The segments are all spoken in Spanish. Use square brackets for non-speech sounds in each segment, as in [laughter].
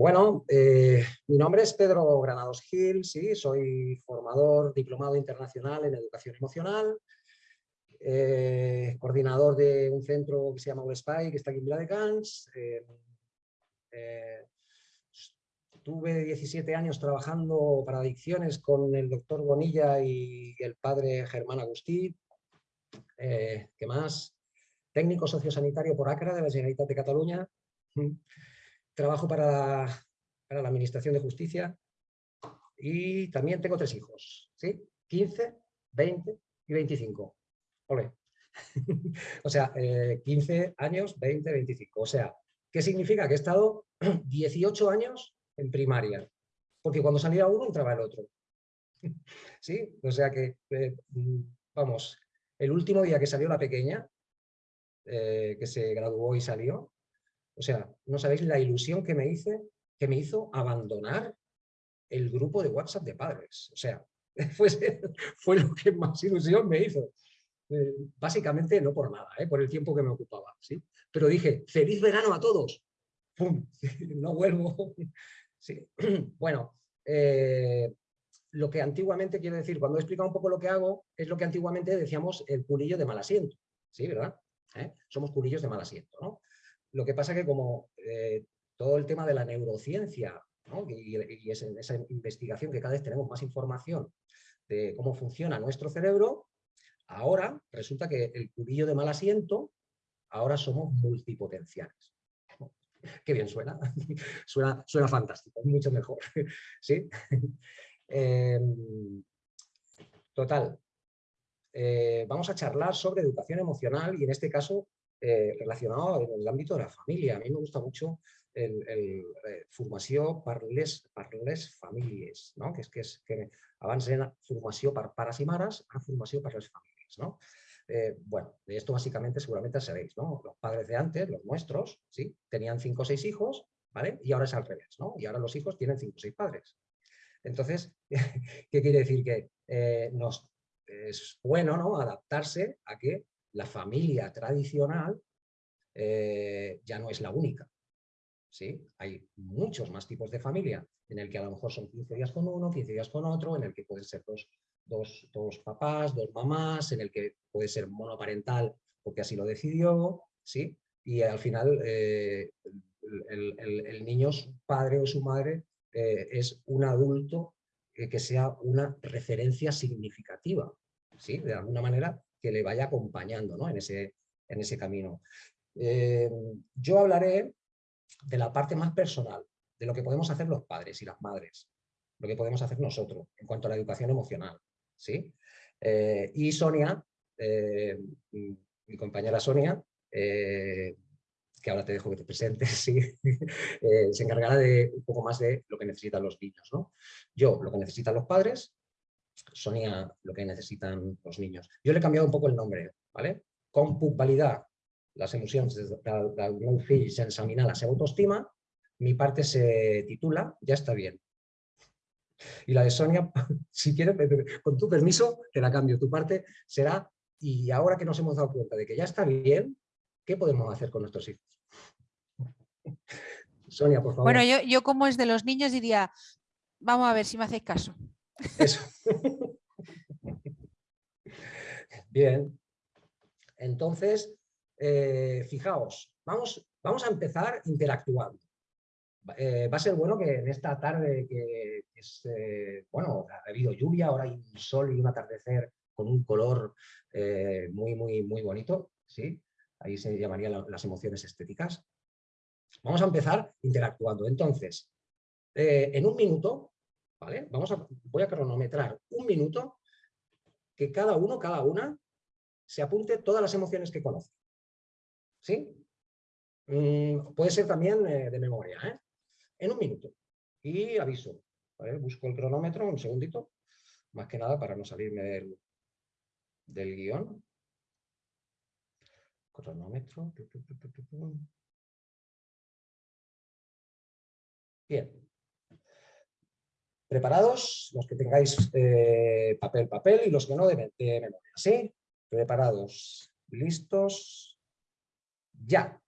Bueno, eh, mi nombre es Pedro Granados Gil, sí, soy formador diplomado internacional en educación emocional, eh, coordinador de un centro que se llama USPI, que está aquí en Vila de Cans. Eh, tuve 17 años trabajando para adicciones con el doctor Bonilla y el padre Germán Agustí. ¿Qué más? Técnico sociosanitario por ACRA de la Generalitat de Cataluña trabajo para, la Administración de Justicia y también tengo tres hijos, ¿sí? 15, 20 y 25. Ole. [laughs] o sea, 15 eh, años, 20, 25. O sea, ¿qué significa? Que he estado [clears throat] 18 años en primaria, porque cuando salía uno entraba el otro. [laughs] ¿Sí? O sea que, eh, vamos, el último día que salió la pequeña, eh, que se graduó y salió, o sea, no sabéis la ilusión que me, hice, que me hizo abandonar el grupo de WhatsApp de padres. O sea, [laughs] fue, lo que más ilusión me hizo. Eh, básicamente no por nada, ¿eh? por el tiempo que me ocupaba. ¿sí? Pero dije, ¡feliz verano a todos! ¡Pum! [laughs] No vuelvo. [laughs] Sí. [clears throat] Bueno, eh, lo que antiguamente, quiero decir, cuando he explicado un poco lo que hago, es lo que antiguamente decíamos el culillo de mal asiento. ¿Sí, verdad? Somos culillos de mal asiento, ¿no? Lo que pasa que como eh, todo el tema de la neurociencia y, esa investigación que cada vez tenemos más información de cómo funciona nuestro cerebro, ahora resulta que el cubillo de mal asiento, ahora somos multipotenciales. Qué bien suena. [laughs] suena, suena fantástico, mucho mejor. [laughs] ¿Sí? [laughs] Em, total. Eh, vamos a charlar sobre educación emocional y en este caso eh, relacionado en el ámbito de la familia. A mí me gusta mucho el, el eh, formació per les, famílies, no? que és que, és, que abans era formació per pares y mares, ahora formació per les famílies. ¿no? Eh, bueno, de esto básicamente seguramente sabéis, ¿no? Los padres de antes, los nuestros, ¿sí? tenían cinco o seis hijos, ¿vale? Y ahora es al revés, ¿no? Y ahora los hijos tienen cinco o seis padres. Entonces, [laughs] ¿qué quiere decir? Que eh, nos, es bueno ¿no? adaptarse a que la familia tradicional eh, ya no es la única. ¿sí? Hay muchos más tipos de familia, en el que a lo mejor son 15 días con uno, 15 días con otro, en el que pueden ser dos, dos, papás, dos mamás, en el que puede ser monoparental porque así lo decidió, ¿sí? y al final eh, el, niño, su padre o su madre, eh, es un adulto que sea una referencia significativa. ¿sí? De alguna manera que le vaya acompañando ¿no? en, ese, en ese camino. Eh, yo hablaré de la parte más personal, de lo que podemos hacer los padres y las madres, lo que podemos hacer nosotros en cuanto a la educación emocional. ¿sí? Eh, y Sonia, eh, mi compañera Sonia, que ahora te dejo que te presentes, [laughs] ¿sí? se encargará de un poco más de lo que necesitan los niños. ¿no? Yo, lo que necesitan los padres, Sonia lo que necesitan los niños. Yo le he cambiado un poco el nombre, ¿vale? Com puc validar las emociones del, del meu fill sense minar la autoestima, mi parte se titula Ya está bien. Y la de Sonia, [laughs] si quieres, con tu permiso, te la cambio. Tu parte será, y ahora que nos hemos dado cuenta de que ya está bien, ¿qué podemos hacer con nuestros hijos? [laughs] Sonia, por favor. Bueno, yo, yo como es de los niños diría, vamos a ver si me hacéis caso. Eso. Bien. Entonces, eh, fijaos, vamos, vamos a empezar interactuando. Eh, va a ser bueno que en esta tarde que es, eh, bueno, ha habido lluvia, ahora hay un sol y un atardecer con un color muy, muy, muy bonito, ¿sí? Ahí se llamarían las emociones estéticas. Vamos a empezar interactuando. Entonces, en un minuto Vamos a, voy a cronometrar un minuto que cada uno, cada una, se apunte todas las emociones que conoce. ¿Sí? Mm, puede ser también eh, de memoria, ¿eh? En un minuto. Y aviso. Busco el cronómetro, un segundito, más que nada para no salirme del, del guion. Cronómetro. Bien. ¿Preparados? Los que tengáis eh, papel, papel y los que no de, memoria. ¿Sí? Preparados. ¿Listos? Ya.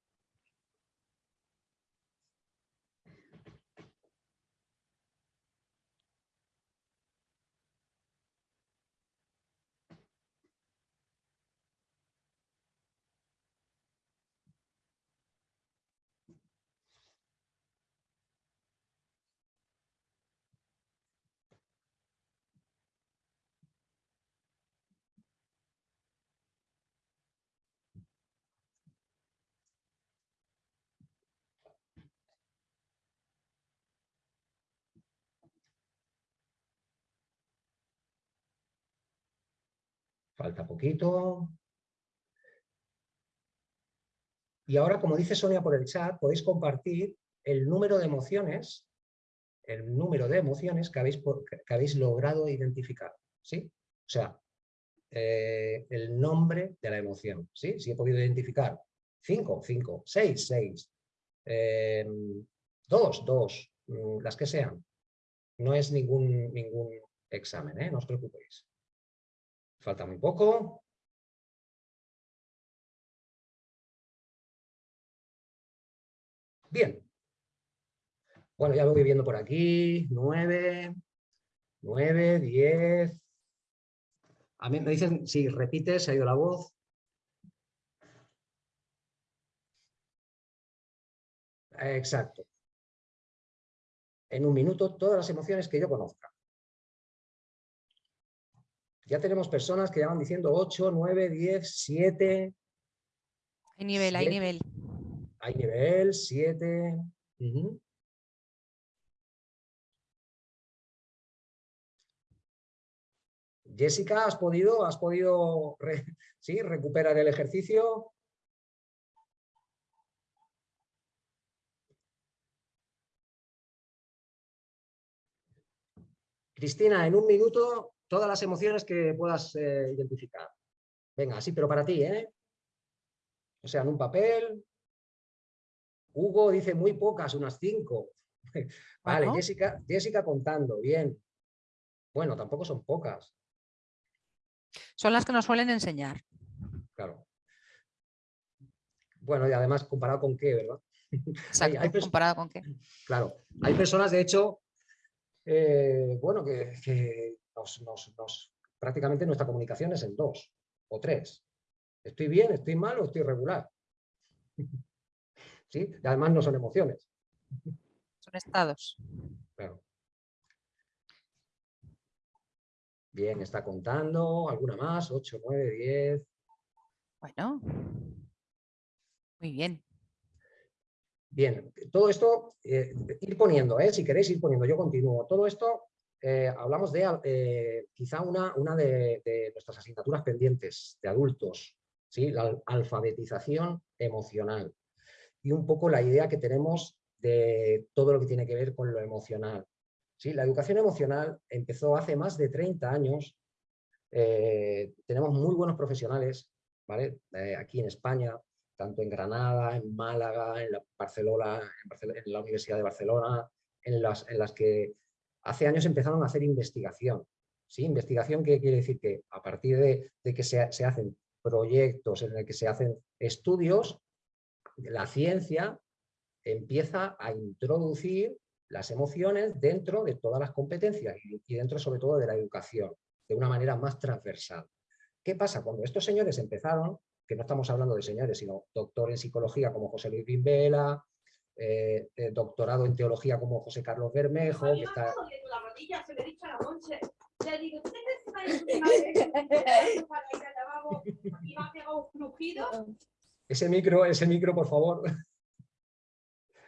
Falta poquito. Y ahora, como dice Sonia por el chat, podéis compartir el número de emociones, el número de emociones que habéis, que habéis logrado identificar. ¿sí? O sea, eh, el nombre de la emoción. ¿sí? Si he podido identificar 5, 5, 6, 6, 2, 2, las que sean. No es ningún, ningún examen, ¿eh? no os preocupéis. Falta muy poco. Bien. Bueno, ya lo voy viendo por aquí. 9, 9, 10. A mí me dicen, si repites, se ha ido la voz. Exacto. En un minuto, todas las emociones que yo conozca. Ya tenemos personas que ya van diciendo 8, 9, 10, 7. Hay nivel, hay nivel. Hay nivel, 7. Jessica, ¿has podido, has podido [laughs] ¿sí? recuperar el ejercicio? Cristina, en un minuto, todas las emociones que puedas eh, identificar. Venga, sí, pero para ti, ¿eh? O sea, en un papel. Hugo dice muy pocas, unas cinco. [laughs] vale, Jessica, Jessica contando, bien. Bueno, tampoco son pocas. Son las que nos suelen enseñar. Claro. Bueno, y además, ¿comparado con qué, verdad? [laughs] Exacto, comparado con qué. Claro, hay personas, de hecho, eh, bueno, que, nos, prácticamente nuestra comunicación es en dos o tres. ¿Estoy bien, estoy mal o estoy regular? ¿Sí? Y además no son emociones. Son estados. Claro. Bien, está contando. ¿Alguna más? 8, 9, 10. Bueno. Muy bien. Bien, todo esto, eh, ir poniendo, eh, si queréis ir poniendo, yo continúo. Todo esto, eh, hablamos de quizá una, una de, nuestras asignaturas pendientes de adultos, ¿sí? la alfabetización emocional. Y un poco la idea que tenemos de todo lo que tiene que ver con lo emocional. ¿sí? La educación emocional empezó hace más de 30 años. tenemos muy buenos profesionales ¿vale? aquí en España, tanto en Granada, en Málaga, en la, Barcelona, en, la Universidad de Barcelona, en las, en las que hace años empezaron a hacer investigación. ¿sí? Investigación que quiere decir que a partir de, que se, hacen proyectos en el que se hacen estudios, la ciencia empieza a introducir las emociones dentro de todas las competencias y dentro sobre todo de la educación, de una manera más transversal. ¿Qué pasa? Cuando estos señores empezaron, que no estamos hablando de señores, sino doctor en psicología como José Luis Bimbela, eh, eh, doctorado en teología como José Carlos Bermejo. Que está... Ese micro, ese micro, por favor. [laughs]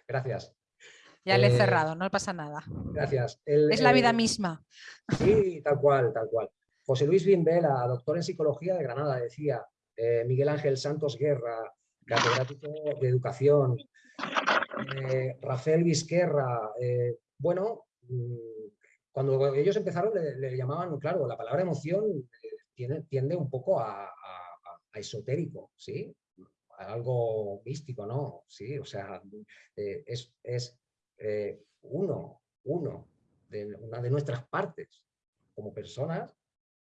Gracias. Ya le he eh, cerrado, no pasa nada. Gracias. es la vida misma. Sí, tal cual, tal cual. José Luis Bimbela, doctor en psicología de Granada, decía, eh, Miguel Ángel Santos Guerra, catedrático de educación, eh, Rafael Vizquerra, eh, bueno, mm, cuando ellos empezaron le, llamaban, claro, la palabra emoción tiende, un poco a, esotérico, ¿sí? algo místico, ¿no? Sí, o sea, es, es uno, uno, de una de nuestras partes como personas,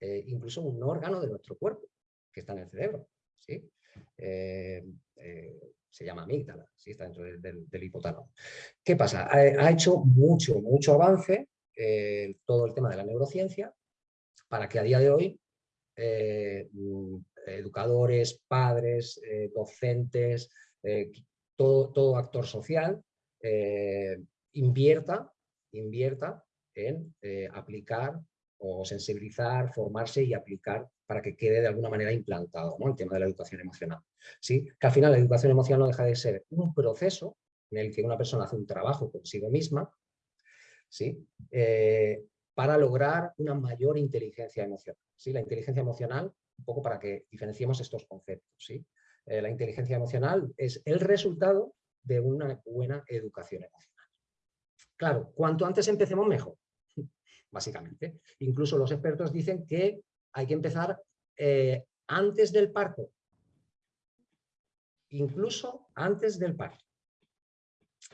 incluso un órgano de nuestro cuerpo que está en el cerebro. ¿sí? Eh, eh, se llama amígdala, ¿sí? está dentro del, hipotálamo. ¿Qué pasa? Ha, hecho mucho, mucho avance eh, todo el tema de la neurociencia para que a día de hoy mm, educadores, padres, docentes, todo, todo, actor social invierta, invierta en aplicar o sensibilizar, formarse y aplicar para que quede de alguna manera implantado el tema de la educación emocional. ¿sí? Que al final la educación emocional no deja de ser un proceso en el que una persona hace un trabajo consigo misma ¿sí? Eh, para lograr una mayor inteligencia emocional. ¿sí? La inteligencia emocional un poco para que diferenciemos estos conceptos. ¿sí? Eh, la inteligencia emocional es el resultado de una buena educación emocional. Claro, cuanto antes empecemos mejor, básicamente. Incluso los expertos dicen que hay que empezar eh, antes del parto. Incluso antes del parto.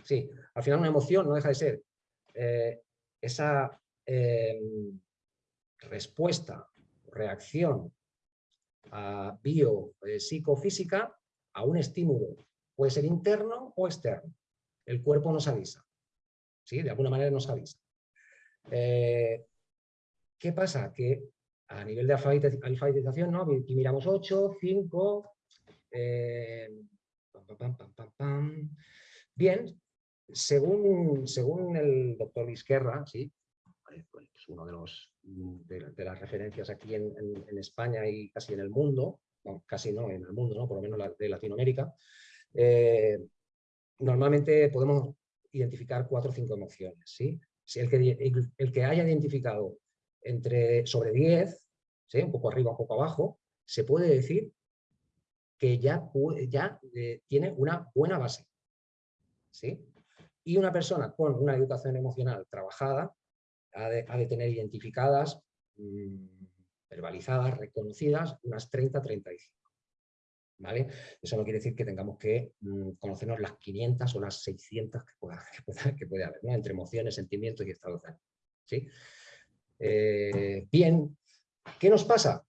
Sí, al final una emoción no deja de ser eh, esa respuesta, reacción bio, eh, psicofísica a un estímulo. Puede ser interno o externo. El cuerpo nos avisa. ¿sí? De alguna manera nos avisa. Eh, ¿Qué pasa? Que a nivel de alfabetización, ¿no? aquí miramos 8, 5, eh, bien, según, según el doctor Vizquerra, ¿sí? Pues uno de los de, las referencias aquí en, España y casi en el mundo, casi no en el mundo, ¿no? por lo menos de Latinoamérica, eh, normalmente podemos identificar cuatro o cinco emociones. ¿sí? Si el, que, haya identificado entre, sobre 10, ¿sí? un poco arriba, un poco abajo, se puede decir que ya, ya eh, tiene una buena base. ¿sí? Y una persona con una educación emocional trabajada ha de, tener identificadas, mm, verbalizadas, reconocidas, unas 30-35. ¿Vale? Eso no quiere decir que tengamos que mm, conocernos las 500 o las 600 [laughs] que, puede haber, entre emociones, sentimientos y estados de ánimo. ¿sí? Eh, bien, ¿qué nos pasa?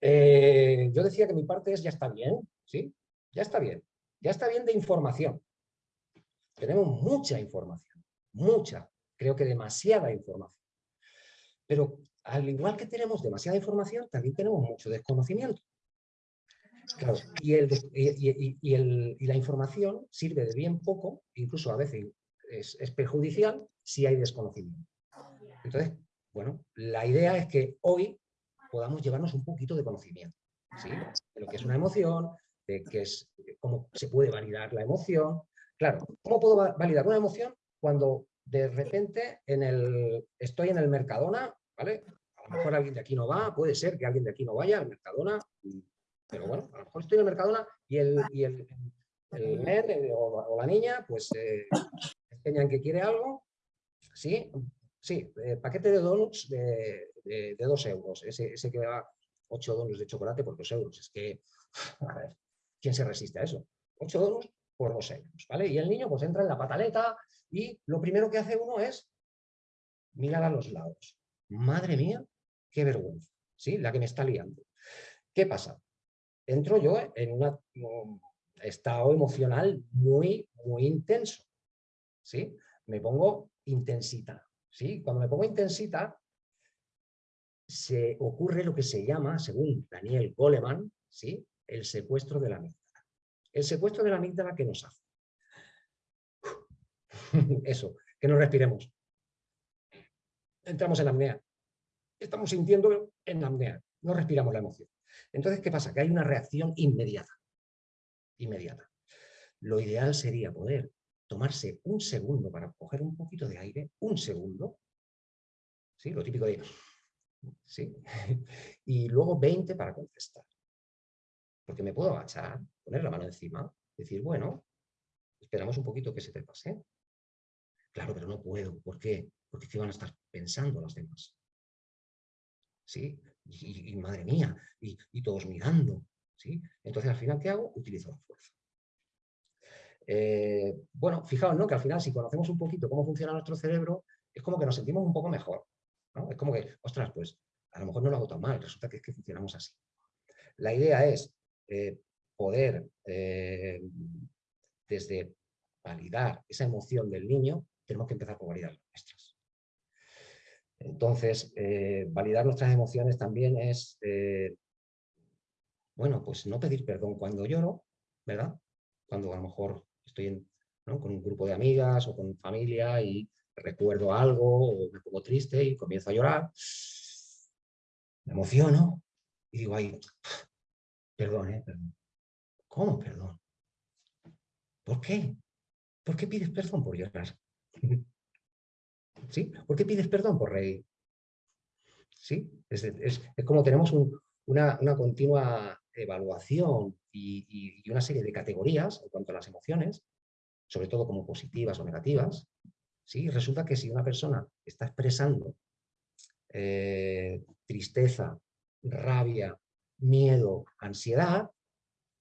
Eh, yo decía que mi parte es ya está bien, ¿sí? Ya está bien, ya está bien de información. Tenemos mucha información, mucha, creo que demasiada información. Pero al igual que tenemos demasiada información, también tenemos mucho desconocimiento. Y, y, la información sirve de bien poco, incluso a veces es, perjudicial si hay desconocimiento. Entonces, bueno, la idea es que hoy podamos llevarnos un poquito de conocimiento, de lo que es una emoción, de qué es, cómo se puede validar la emoción. Claro, ¿cómo puedo validar una emoción cuando de repente en el, estoy en el Mercadona, ¿vale? A lo mejor alguien de aquí no va, puede ser que alguien de aquí no vaya al Mercadona, pero bueno, a lo mejor estoy en el Mercadona y el, y el, el o, la niña pues eh, enseñan que quiere algo, sí, sí, eh, paquete de donuts de, de, dos euros, ese, ese que va ocho donuts de chocolate por dos euros, es que, a ver, ¿quién se resiste a eso? Ocho donuts por dos euros, ¿vale? Y el niño pues entra en la pataleta y lo primero que hace uno es mirar a los lados. Madre mía, qué vergüenza, ¿sí? La que me está liando. ¿Qué pasa? Entro yo en un estado emocional muy, muy intenso, ¿sí? Me pongo intensita, ¿sí? Cuando me pongo intensita, se ocurre lo que se llama, según Daniel Goleman, ¿sí? El secuestro de la amígdala. El secuestro de la amígdala, ¿qué nos hace? [laughs] Eso, que no respiremos. Entramos en la apnea. Estamos sintiendo en la apnea. No respiramos la emoción. Entonces, ¿qué pasa? Que hay una reacción inmediata. Inmediata. Lo ideal sería poder tomarse un segundo para coger un poquito de aire, un segundo, ¿sí? lo típico de... ¿sí? [laughs] y luego 20 para contestar. Porque me puedo agachar, poner la mano encima, decir, bueno, esperamos un poquito que se te pase. Claro, pero no puedo. ¿Por qué? Porque ¿qué van a estar pensando los demás? ¿Sí? Y, madre mía, y, todos mirando. ¿sí? Entonces, al final, ¿qué hago? Utilizo la fuerza. Eh, bueno, fijaos, ¿no? Que al final, si conocemos un poquito cómo funciona nuestro cerebro, es como que nos sentimos un poco mejor. Es como que, ostras, pues a lo mejor no lo hago tan mal, resulta que es que funcionamos así. La idea es eh, poder, eh, desde validar esa emoción del niño, tenemos que empezar por validar las nuestras. Entonces, eh, validar nuestras emociones también es, eh, bueno, pues no pedir perdón cuando lloro, ¿verdad? Cuando a lo mejor estoy con un grupo de amigas o con familia y recuerdo algo o me pongo triste y comienzo a llorar, me emociono y digo, ay, perdón, ¿eh? Perdón. ¿Cómo perdón? ¿Por qué? ¿Por qué pides perdón por llorar? [laughs] ¿Sí? ¿Por qué pides perdón por reír? ¿Sí? Es, como tenemos un, una, continua evaluación y, una serie de categorías en cuanto a las emociones, sobre todo como positivas o negativas, ¿sí? resulta que si una persona está expresando eh, tristeza, rabia, miedo, ansiedad,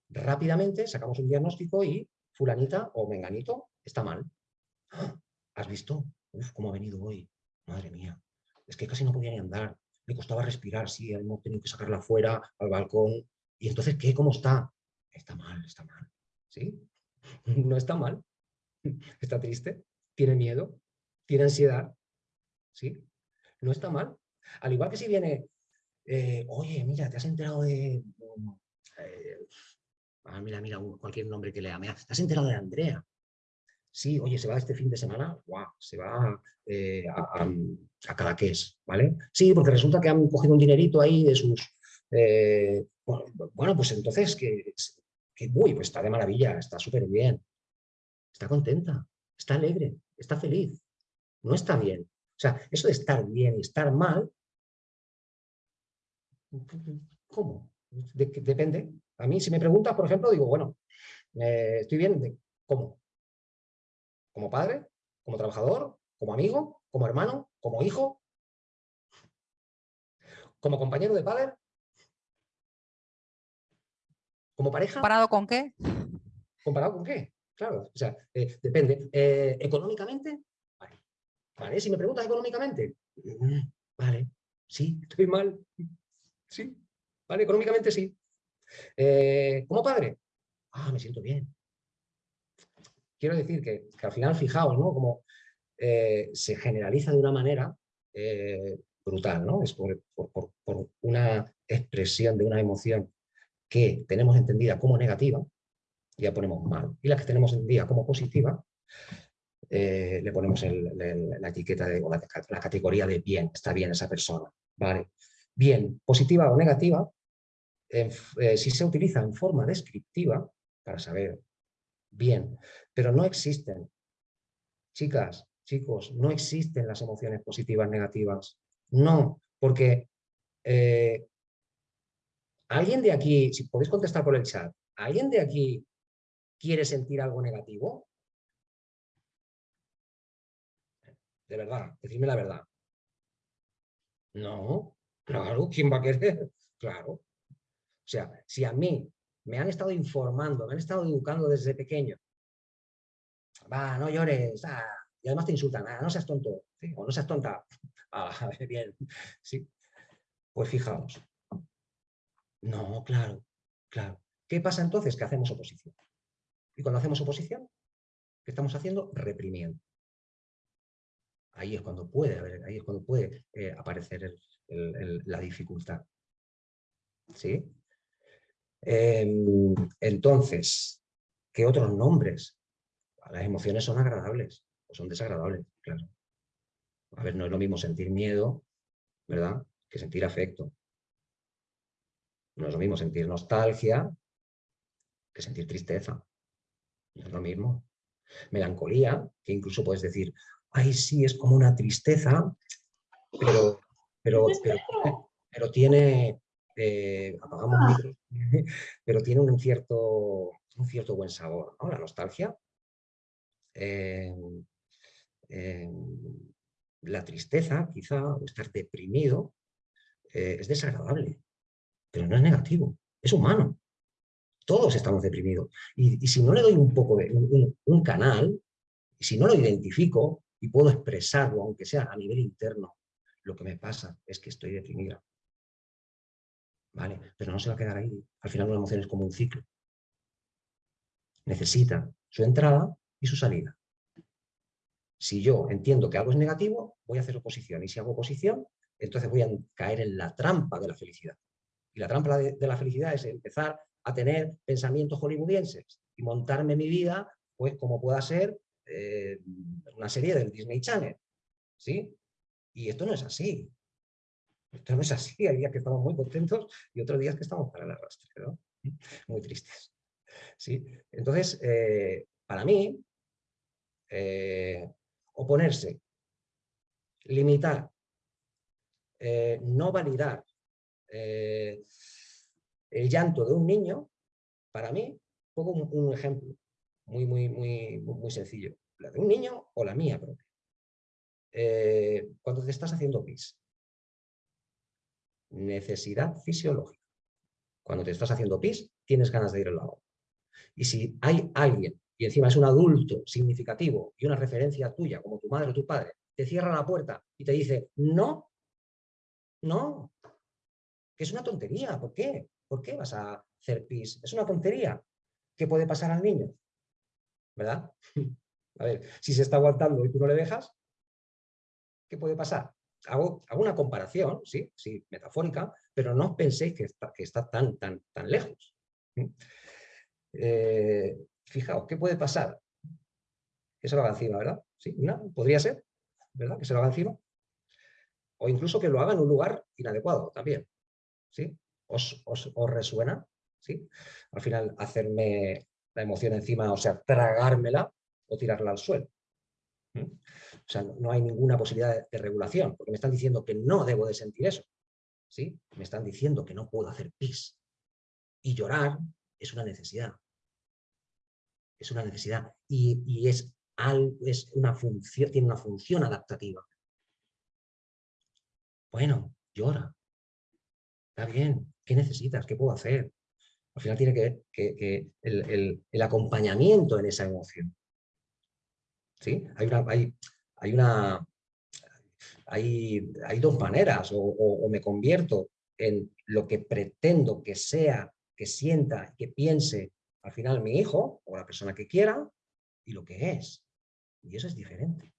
rápidamente sacamos un diagnóstico y fulanita o menganito está mal. ¡Ah! ¿Has visto? Uf, cómo ha venido hoy. Madre mía. Es que casi no podía ni andar. Le costaba respirar, sí, hemos tenido que sacarla afuera, al balcón. ¿Y entonces qué? ¿Cómo está? Está mal, está mal. ¿Sí? [laughs] No está mal. Está triste, tiene miedo, tiene ansiedad. ¿Sí? No está mal. Al igual que si viene, eh, oye, mira, te has enterado de... Eh, ah, mira, mira, cualquier nombre que lea. ¿Te has enterado de Andrea? Sí, oye, se va este fin de semana, wow, se va eh, a, a, Cadaqués, ¿vale? Sí, porque resulta que han cogido un dinerito ahí de sus... bueno, pues entonces, que, que, uy, pues está de maravilla, está súper bien, está contenta, está alegre, está feliz, no está bien. O sea, eso de estar bien y estar mal ¿Cómo? depende. A mí, si me preguntas, por ejemplo, digo, bueno, eh, estoy bien, ¿cómo? ¿Como padre? ¿Como trabajador? ¿Como amigo? ¿Como hermano? ¿Como hijo? ¿Como compañero de padre? ¿Como pareja? ¿Comparado con qué? ¿Comparado con qué? Claro, o sea, eh, depende. Eh, ¿Económicamente? Vale. vale. Si me preguntas económicamente, mm, vale, sí, estoy mal, Sí, ¿vale? Económicamente sí. Eh, ¿Como padre? Ah, me siento bien. Quiero decir que, al final, fijaos, ¿no? Como eh, se generaliza de una manera eh, brutal, ¿no? Es por, una expresión de una emoción que tenemos entendida como negativa, ya ponemos mal. Y la que tenemos entendida como positiva, le ponemos la etiqueta de, o la, categoría de bien, está bien esa persona. ¿vale? bien positiva o negativa, eh, si se utiliza en forma descriptiva, para saber bien, pero no existen, chicas, chicos, no existen las emociones positivas negativas, no, porque eh, ¿alguien de aquí, si podéis contestar por el chat, ¿alguien de aquí quiere sentir algo negativo? De verdad, decidme la verdad. No, Claro, ¿quién va a querer? [laughs] Claro. O sea, si a mí me han estado informando, me han estado educando desde pequeño, va, no llores, ah, y además te insultan, ah, no seas tonto, o no seas tonta, [laughs] ah, [laughs] bien, sí. Pues fijaos. No, claro, claro. ¿Qué pasa entonces? Que hacemos oposición. Y cuando hacemos oposición, ¿qué estamos haciendo? Reprimiendo. Ahí es cuando puede, ahí es cuando puede eh, aparecer la dificultad. ¿Sí? Em, entonces, ¿qué otros nombres? Las emociones son agradables o son desagradables, claro. A ver, no es lo mismo sentir miedo, ¿verdad? Que sentir afecto. No es lo mismo sentir nostalgia que sentir tristeza. No es lo mismo. Melancolía, que incluso puedes decir, ay, sí, es como una tristeza, pero pero, pero, tiene, eh, apagamos ah. [laughs] pero tiene un cierto, un cierto buen sabor, ¿no? La nostalgia. Em, em, la tristeza, quizá, o estar deprimido, eh, es desagradable, pero no es negativo, es humano. Todos estamos deprimidos. Y, si no le doy un poco de un, un canal, y si no lo identifico y puedo expresarlo, aunque sea a nivel interno, lo que me pasa es que estoy deprimida. ¿Vale? Pero no se va a quedar ahí. Al final una emoción es como un ciclo. Necesita su entrada y su salida. Si yo entiendo que algo es negativo, voy a hacer oposición. Y si hago oposición, entonces voy a caer en la trampa de la felicidad. Y la trampa de, la felicidad es empezar a tener pensamientos hollywoodienses y montarme mi vida, pues como pueda ser eh, una serie del Disney Channel. ¿sí? Y esto no es así. Esto no es así. Hay días que estamos muy contentos y otros días que estamos para el arrastre, ¿no? Muy tristes. ¿Sí? Entonces, eh, para mí, eh, oponerse, limitar, eh, no validar Eh, el llanto de un niño, para mí, pongo un, ejemplo muy, muy, muy, muy sencillo. La de un niño o la mía propia. Cuando te estás haciendo pis. Necesidad fisiológica. Cuando te estás haciendo pis, tienes ganas de ir al lavabo. Y si hay alguien, y encima es un adulto significativo y una referencia tuya, como tu madre o tu padre, te cierra la puerta y te dice, no, no, que es una tontería, ¿por qué? ¿Por qué vas a hacer pis? Es una tontería. ¿Qué puede pasar al niño? ¿Verdad? [laughs] A ver, si se está aguantando y tú no le dejas, ¿qué puede pasar? Hago, una comparación, sí, sí, metafórica, pero no penséis que está, que está tan, tan, tan lejos. [laughs] Eh, fijaos, ¿qué puede pasar? Que se lo haga encima, ¿verdad? Sí, podría ser, ¿verdad? Que se lo haga encima. O incluso que lo haga en un lugar inadecuado también. ¿Sí? ¿Os, resuena? ¿Sí? Al final, hacerme la emoción encima, o sea, tragármela o tirarla al suelo. ¿Mm? O sea, no hay ninguna posibilidad de, regulación, porque me están diciendo que no debo de sentir eso. ¿sí? Me están diciendo que no puedo hacer pis. Y llorar es una necesidad. Es una necesidad. Y, es, es una función, tiene una función adaptativa. Bueno, llora. Está bien. ¿Qué necesitas? ¿Qué puedo hacer? Al final tiene que ver que, el, acompañamiento en esa emoción. ¿Sí? Hay una, hay, hay una, hay, hay, dos maneras, o, o, me convierto en lo que pretendo que sea, que sienta, que piense al final mi hijo o la persona que quiera y lo que es. Y eso es diferente.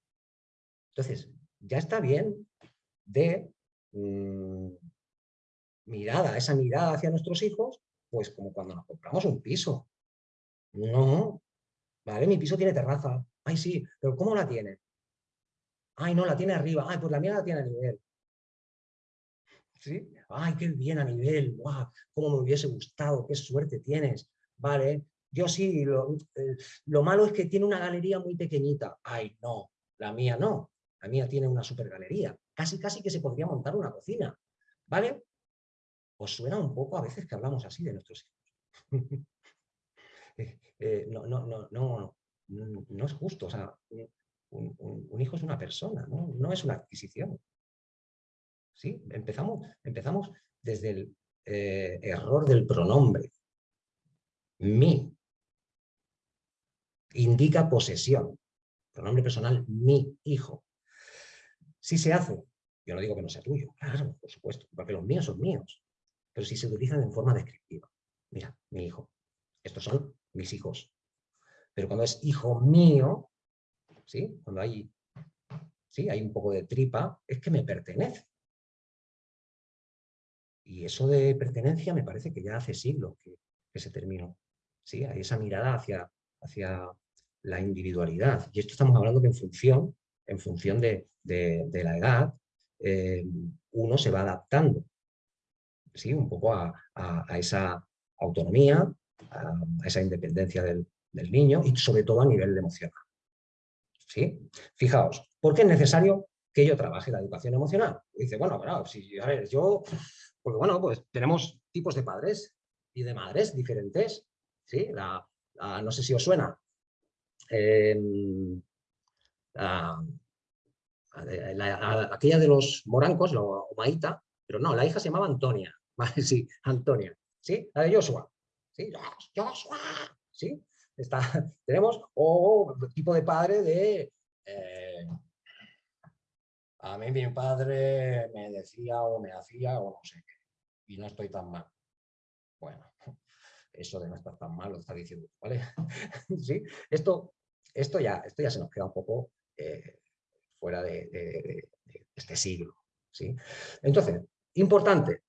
Entonces, ya está bien de mm, mirada, esa mirada hacia nuestros hijos, pues como cuando nos compramos un piso. No, vale, mi piso tiene terraza. Ay, sí, pero ¿cómo la tiene? Ay, no, la tiene arriba. Ay, pues la mía la tiene a nivel. ¿Sí? Ay, qué bien a nivel. Guau, cómo me hubiese gustado, qué suerte tienes. Vale, yo sí, lo, eh, lo malo es que tiene una galería muy pequeñita. Ay, no, la mía no. La mía tiene una super galería. Casi, casi que se podría montar una cocina. ¿Vale? ¿Os suena un poco a veces que hablamos así de nuestros hijos? [laughs] Eh, eh, no, no, no, no, no es justo. O sea, un, hijo es una persona, ¿no? es una adquisición. ¿Sí? Empezamos, empezamos desde el error del pronombre mi. Indica posesión. Pronombre personal, mi hijo. Si se hace, yo no digo que no sea tuyo, claro, por supuesto, porque los míos son míos, pero si se utilizan en forma descriptiva. Mira, mi hijo. Estos son mis hijos. Pero cuando es hijo mío, ¿sí? cuando hay, ¿sí? hay un poco de tripa, es que me pertenece. Y eso de pertenencia me parece que ya hace siglos que se terminó. ¿Sí? Hay esa mirada hacia, hacia la individualidad. Y esto estamos hablando que en función, en función de, la edad, eh, uno se va adaptando ¿sí? un poco a, esa autonomía, a, esa independencia del, niño y sobre todo a nivel emocional. ¿Sí? Fijaos, ¿por qué es necesario que yo trabaje la educación emocional? dice, bueno, bueno, si, a ver, yo, porque bueno, pues tenemos tipos de padres y de madres diferentes no sé si os suena. Em, aquella de los morancos, la Omaita, pero no, la hija se llamaba Antonia, [laughs] Sí, Antonia, ¿sí? La de Joshua, ¿sí? Joshua, ¿sí? Está, [laughs] tenemos, o tipo de padre de... Eh, a mí mi padre me decía o me hacía o no sé qué, y no estoy tan mal. Bueno, eso de no estar tan mal lo está diciendo, ¿vale? [laughs] ¿Sí? Esto, esto, ya, esto ya se nos queda un poco eh, fuera de, este siglo, ¿sí? Entonces, importante,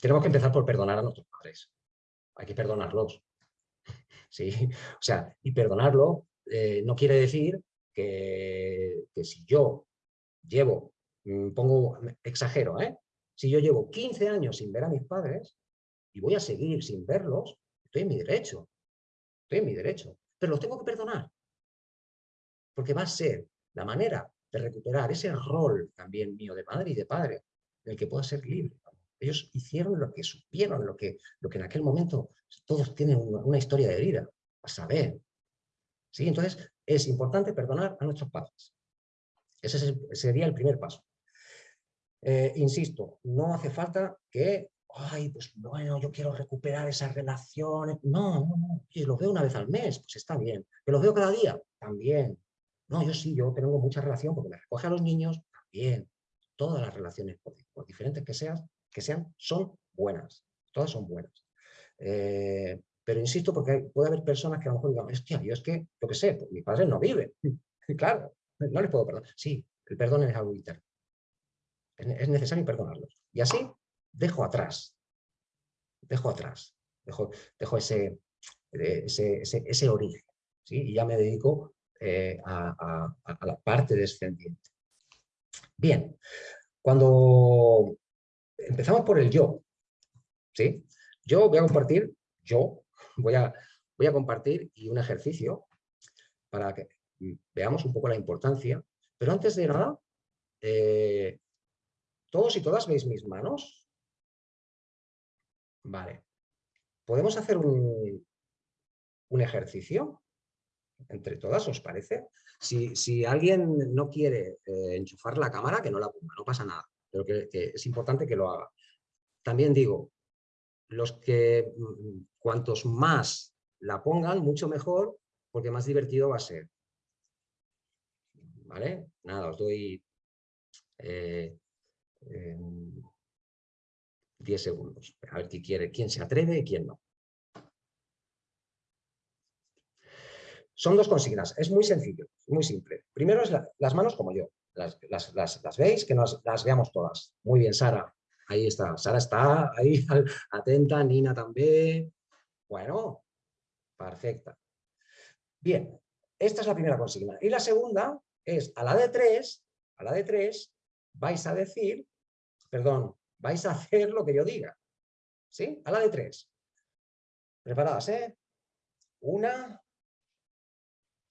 tenemos que empezar por perdonar a nuestros padres. Hay que perdonarlos. ¿Sí? O sea, y perdonarlo eh, no quiere decir que, que, si yo llevo, mm, pongo, exagero, ¿eh? Si yo llevo 15 años sin ver a mis padres, y voy a seguir sin verlos, estoy en mi derecho. Estoy en mi derecho. Pero los tengo que perdonar. Porque va a ser la manera de recuperar ese rol también mío de madre y de padre, en el que pueda ser libre. Ellos hicieron lo que supieron, lo que, lo que en aquel momento todos tienen una, historia de vida, a saber. ¿Sí? Entonces, es importante perdonar a nuestros padres. Ese sería el primer paso. Eh, insisto, no hace falta que, ay, pues bueno, yo quiero recuperar esas relaciones. No, no, no, si los veo una vez al mes, pues está bien. ¿Que los veo cada día? También. No, yo sí, yo tengo mucha relación porque me recoge a los niños, también. Todas las relaciones, por, diferentes que sean, que sean, son buenas. Todas son buenas. Eh, pero insisto, porque puede haber personas que a lo mejor digan, hostia, yo es que, yo qué sé, pues mi padre no vive. [laughs] claro, no les puedo perdonar. Sí, el perdón es algo interno. Es necesario perdonarlos. Y así dejo atrás, dejo atrás, dejo, dejo ese, ese, ese, origen. ¿sí? Y ya me dedico eh, a, a, la parte descendiente. Bien, cuando empezamos por el yo, ¿sí? yo voy a compartir, yo voy a, voy a compartir y un ejercicio para que veamos un poco la importancia, pero antes de nada, eh, ¿todos y todas veis mis manos? Vale. ¿Podemos hacer un, un ejercicio? Entre todas, ¿os parece? Si, alguien no quiere eh, enchufar la cámara, que no la ponga, no pasa nada. Pero que, es importante que lo haga. También digo, los que mm, cuantos más la pongan, mucho mejor, porque más divertido va a ser. ¿Vale? Nada, os doy 10 eh, segundos. A ver quién quiere, quién se atreve y quién no. Son dos consignas, es muy sencillo, muy simple. Primero es las manos como yo, las, veis, que nos, las veamos todas. Muy bien, Sara, ahí está, Sara está ahí [laughs] atenta, Nina también. Bueno, perfecta. Bien, esta es la primera consigna. Y la segunda es a la de tres, a la de tres, vais a decir, perdón, vais a hacer lo que yo diga. ¿Sí? A la de tres. Preparadas, ¿eh? Una,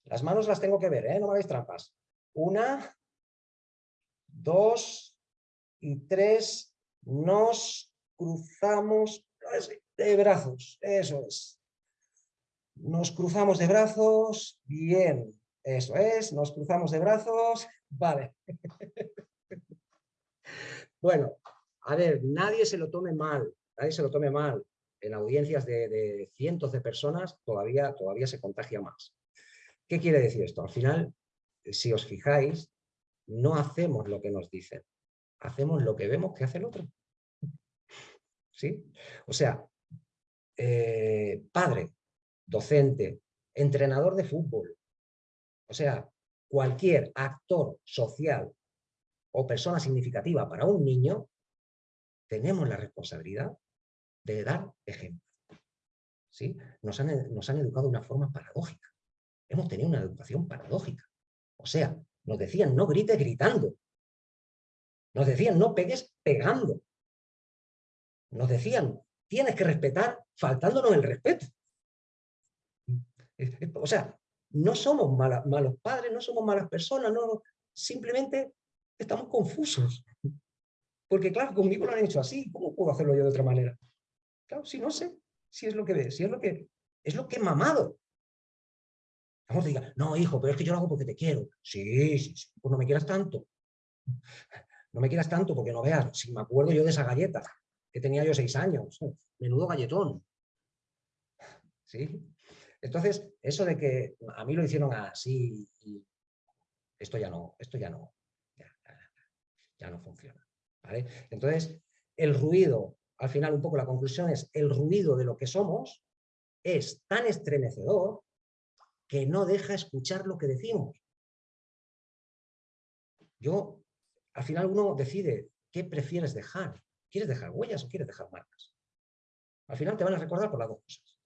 las manos las tengo que ver, ¿eh? no me hagáis trampas. Una, dos y tres. Nos cruzamos de brazos. Eso es. Nos cruzamos de brazos. Bien. Eso es. Nos cruzamos de brazos. Vale. [laughs] bueno, a ver, nadie se lo tome mal. Nadie se lo tome mal. En audiencias de, cientos de personas todavía, todavía se contagia más. ¿Qué quiere decir esto? Al final, si os fijáis, no hacemos lo que nos dicen, hacemos lo que vemos que hace el otro. ¿Sí? O sea, eh, padre, docente, entrenador de fútbol, o sea, cualquier actor social o persona significativa para un niño, tenemos la responsabilidad de dar ejemplo. ¿Sí? Nos, han, educado de una forma paradójica hemos tenido una educación paradójica. O sea, nos decían no grites gritando. Nos decían no pegues pegando. Nos decían tienes que respetar faltándonos el respeto. O sea, no somos malos padres, no somos malas personas, simplemente estamos confusos. Porque claro, conmigo lo han hecho así, ¿cómo puedo hacerlo yo de otra manera? Claro, si no sé, si es lo que ve, si es lo que, es lo que he mamado. Vamos a diga, no, hijo, pero es que yo lo hago porque te quiero. Sí, sí, sí, pues no me quieras tanto. No me quieras tanto porque no veas, si me acuerdo yo de esa galleta, que tenía yo seis años, menudo galletón. ¿Sí? Entonces, eso de que a mí lo hicieron así, esto ya no, esto ya no, ya, no funciona. Entonces, el ruido, al final un poco la conclusión es, el ruido de lo que somos es tan estremecedor que no deja escuchar lo que decimos. Yo, al final uno decide qué prefieres dejar. ¿Quieres dejar huellas o quieres dejar marcas? Al final te van a recordar por las dos cosas.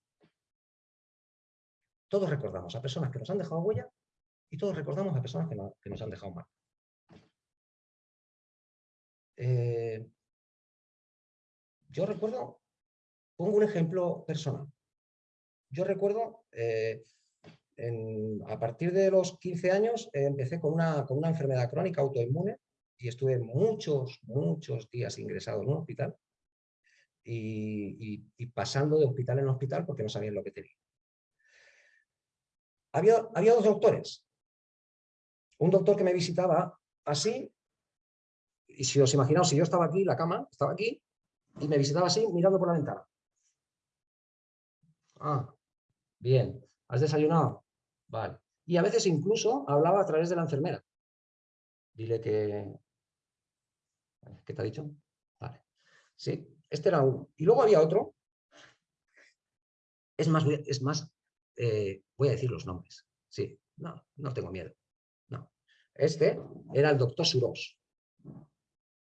Todos recordamos a personas que nos han dejado huella y todos recordamos a personas que, nos han dejado marcas. Eh, yo recuerdo, pongo un ejemplo personal. Yo recuerdo eh, a partir de los 15 años eh, empecé con una, con una enfermedad crónica autoinmune y estuve muchos, muchos días ingresado en un hospital y, pasando de hospital en hospital porque no sabían lo que tenía. Había, había dos doctores. Un doctor que me visitaba así, y si os imaginaos, si yo estaba aquí, la cama estaba aquí, y me visitaba así, mirando por la ventana. Ah, bien. ¿Has desayunado? Vale. Y a veces incluso hablaba a través de la enfermera. Dile que... ¿Qué te ha dicho? Vale. Sí, este era uno. Y luego había otro. Es más, es más eh, voy a decir los nombres. Sí, no, no tengo miedo. No. Este era el doctor Suros.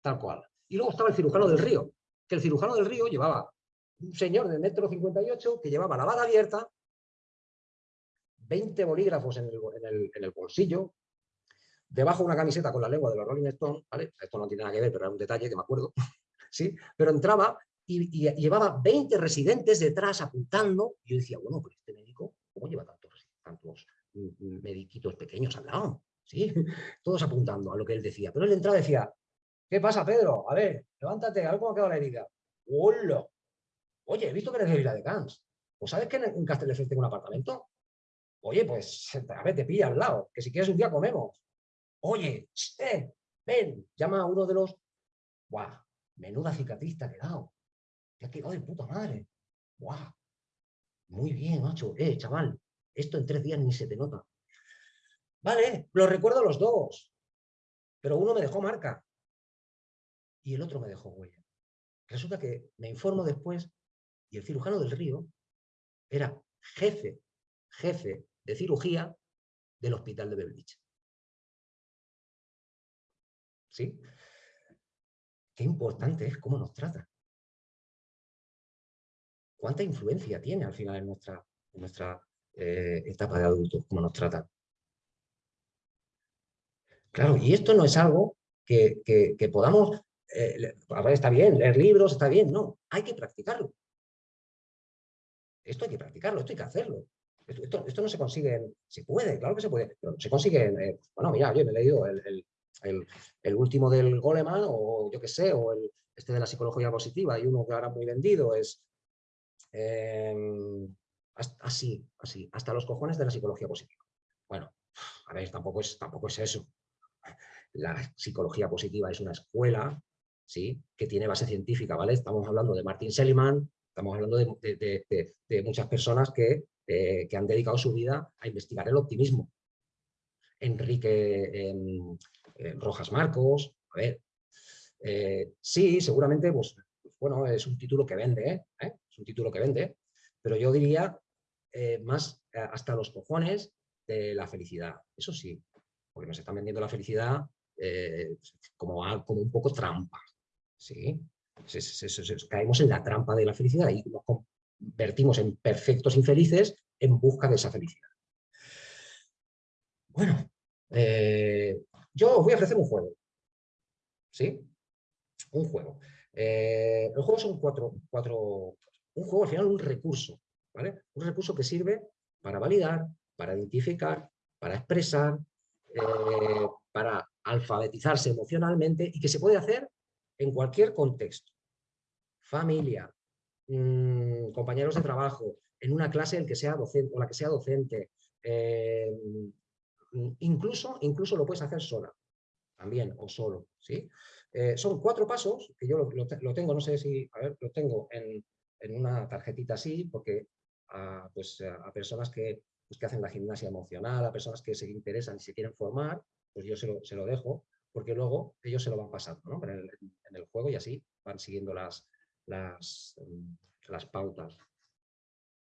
Tal cual. Y luego estaba el cirujano del río, que el cirujano del río llevaba un señor de metro 58 que llevaba la bala abierta, 20 bolígrafos en el, bolsillo, debajo una camiseta con la lengua de los Rolling Stones, ¿vale? Esto no tiene nada que ver, pero era un detalle que me acuerdo, [laughs] ¿sí? Pero entraba y, llevaba 20 residentes detrás apuntando, y yo decía, bueno, pero este médico, ¿cómo lleva tantos, tantos mediquitos pequeños al lado? ¿Sí? [laughs] Todos apuntando a lo que él decía. Pero él entraba y decía, ¿qué pasa, Pedro? A ver, levántate, a ver cómo ha quedado la herida. ¡Hola! Oye, he visto que eres de Vila de Cans. ¿Pues sabes que en Castelldefels tengo un apartamento? Oye, pues, a ver, te pilla al lado, que si quieres un día comemos. Oye, eh, ven, llama a uno de los... ¡Guau! Menuda cicatriz te ha quedado. Te ha quedado de puta madre. ¡Guau! Muy bien, macho. Eh, chaval, esto en tres días ni se te nota. Vale, lo recuerdo los dos. Pero uno me dejó marca. Y el otro me dejó huella. Resulta que me informo después y el cirujano del río era jefe, jefe de cirugía del hospital de Belvich. ¿Sí? Qué importante es cómo nos trata. ¿Cuánta influencia tiene al final en nuestra, nuestra eh, etapa de adultos, cómo nos trata? Claro, y esto no es algo que, podamos, eh, está bien, leer libros, está bien, no, hay que practicarlo. Esto hay que practicarlo, esto hay que hacerlo. Esto, no se consigue, se puede, claro que se puede, pero se consigue, eh, bueno, mira, yo me he leído el, último del Goleman, o yo qué sé, o el, este de la psicología positiva, y uno que ahora muy vendido es em, así, así, hasta los cojones de la psicología positiva. Bueno, a ver, tampoco es, tampoco es eso. La psicología positiva es una escuela, ¿sí? Que tiene base científica, ¿vale? Estamos hablando de Martin Seligman, Estamos hablando de, muchas personas eh, que, han dedicado su vida a investigar el optimismo. Enrique em, em, Rojas Marcos, a ver, eh, sí, seguramente, pues, bueno, es un título que vende, ¿eh? es un título que vende, pero yo diría más hasta los cojones de la felicidad. Eso sí, porque nos están vendiendo la felicidad como un poco trampa, ¿sí? caemos en la trampa de la felicidad y nos convertimos en perfectos infelices en busca de esa felicidad. Bueno, eh, yo os voy a ofrecer un juego. ¿Sí? Un juego. Eh, el juego son cuatro, cuatro... Un juego al final un recurso. ¿vale? Un recurso que sirve para validar, para identificar, para expresar, eh, para alfabetizarse emocionalmente y que se puede hacer en cualquier contexto. Familia, mm, compañeros de trabajo, en una clase el que sea docente, o la que sea docente. Eh, incluso, incluso lo puedes hacer sola, también, o solo. ¿sí? Eh, son cuatro pasos, que yo lo, tengo, no sé si, a ver, lo tengo en, una tarjetita así, porque a, pues, a personas que, pues, que hacen la gimnasia emocional, a personas que se interesan y se quieren formar, pues yo se lo, se lo dejo porque luego ellos se lo van pasando ¿no? en, el, juego y así van siguiendo las, mm, pautas.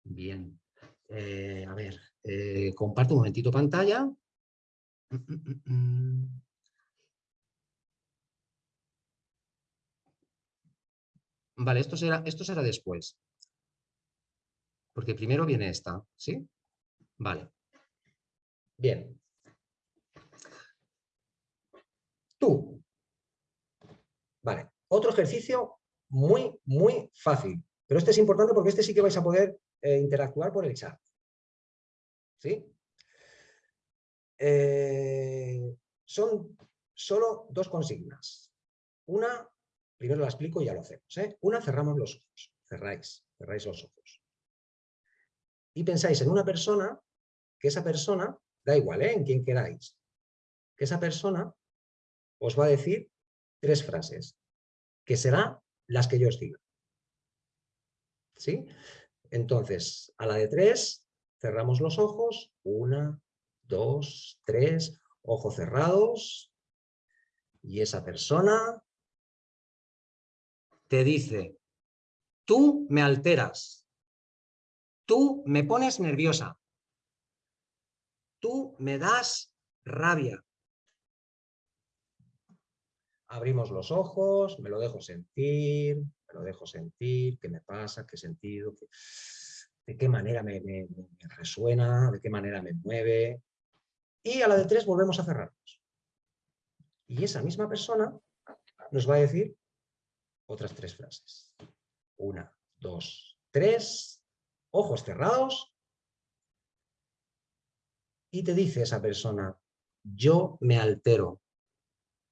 Bien, eh, a ver, eh, comparto un momentito pantalla. [clears throat] Vale, esto será, esto será después. Porque primero viene esta, ¿sí? Vale. Bien. Tú. Vale. Otro ejercicio muy, muy fácil. Pero este es importante porque este sí que vais a poder eh, interactuar por el chat. ¿Sí? Eh, son solo dos consignas. Una primero la explico y ya lo hacemos. ¿eh? Una, cerramos los ojos, cerráis, cerráis los ojos. Y pensáis en una persona, que esa persona, da igual, en quien queráis, que esa persona os va a decir tres frases, que serán las que yo os diga. ¿Sí? Entonces, a la de tres, cerramos los ojos, una, dos, tres, ojos cerrados, y esa persona te dice, tú me alteras, tú me pones nerviosa, tú me das rabia. Abrimos los ojos, me lo dejo sentir, me lo dejo sentir, qué me pasa, qué sentido, de qué manera me, resuena, de qué manera me mueve. Y a la de tres volvemos a cerrarnos. Y esa misma persona nos va a decir otras tres frases. Una, dos, tres, ojos cerrados. Y te dice esa persona, yo me altero,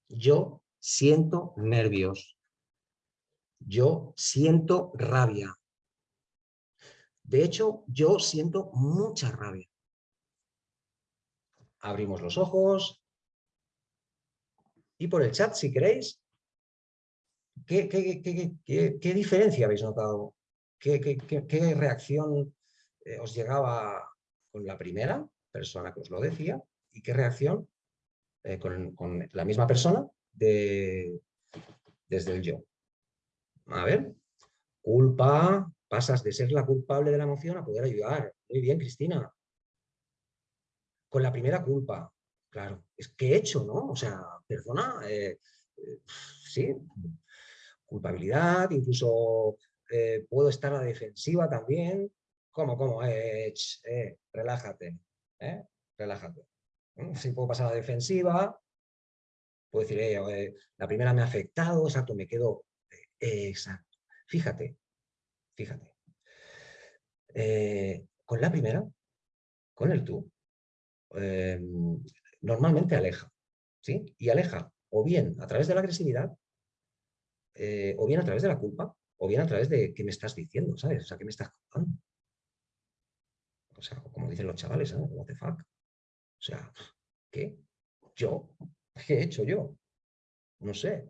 yo siento nervios, yo siento rabia. De hecho, yo siento mucha rabia. Abrimos los ojos. Y por el chat, si queréis, ¿qué, qué, diferencia habéis notado? ¿Qué, reacción eh, os llegaba con la primera persona que os lo decía? ¿Y qué reacción eh, con, con, la misma persona de, desde el yo? A ver, culpa, pasas de ser la culpable de la emoción a poder ayudar. Muy bien, Cristina. Con la primera culpa, claro, es que he hecho, ¿no? O sea, perdona, eh, eh, sí, culpabilidad, incluso eh, puedo estar a la defensiva también. ¿Cómo, cómo? relájate, relájate. Si puedo pasar a la defensiva, puedo decir, la primera me ha afectado, exacto, me quedo Exacto. Fíjate, fíjate. Eh, con la primera, con el tú, normalmente aleja, ¿sí? Y aleja o bien a través de la agresividad, eh, o bien a través de la culpa, o bien a través de qué me estás diciendo, ¿sabes? O sea, ¿qué me estás contando? O sea, como dicen los chavales, ¿sabes? What the fuck? O sea, ¿qué? ¿Yo? ¿Qué he hecho yo? No sé.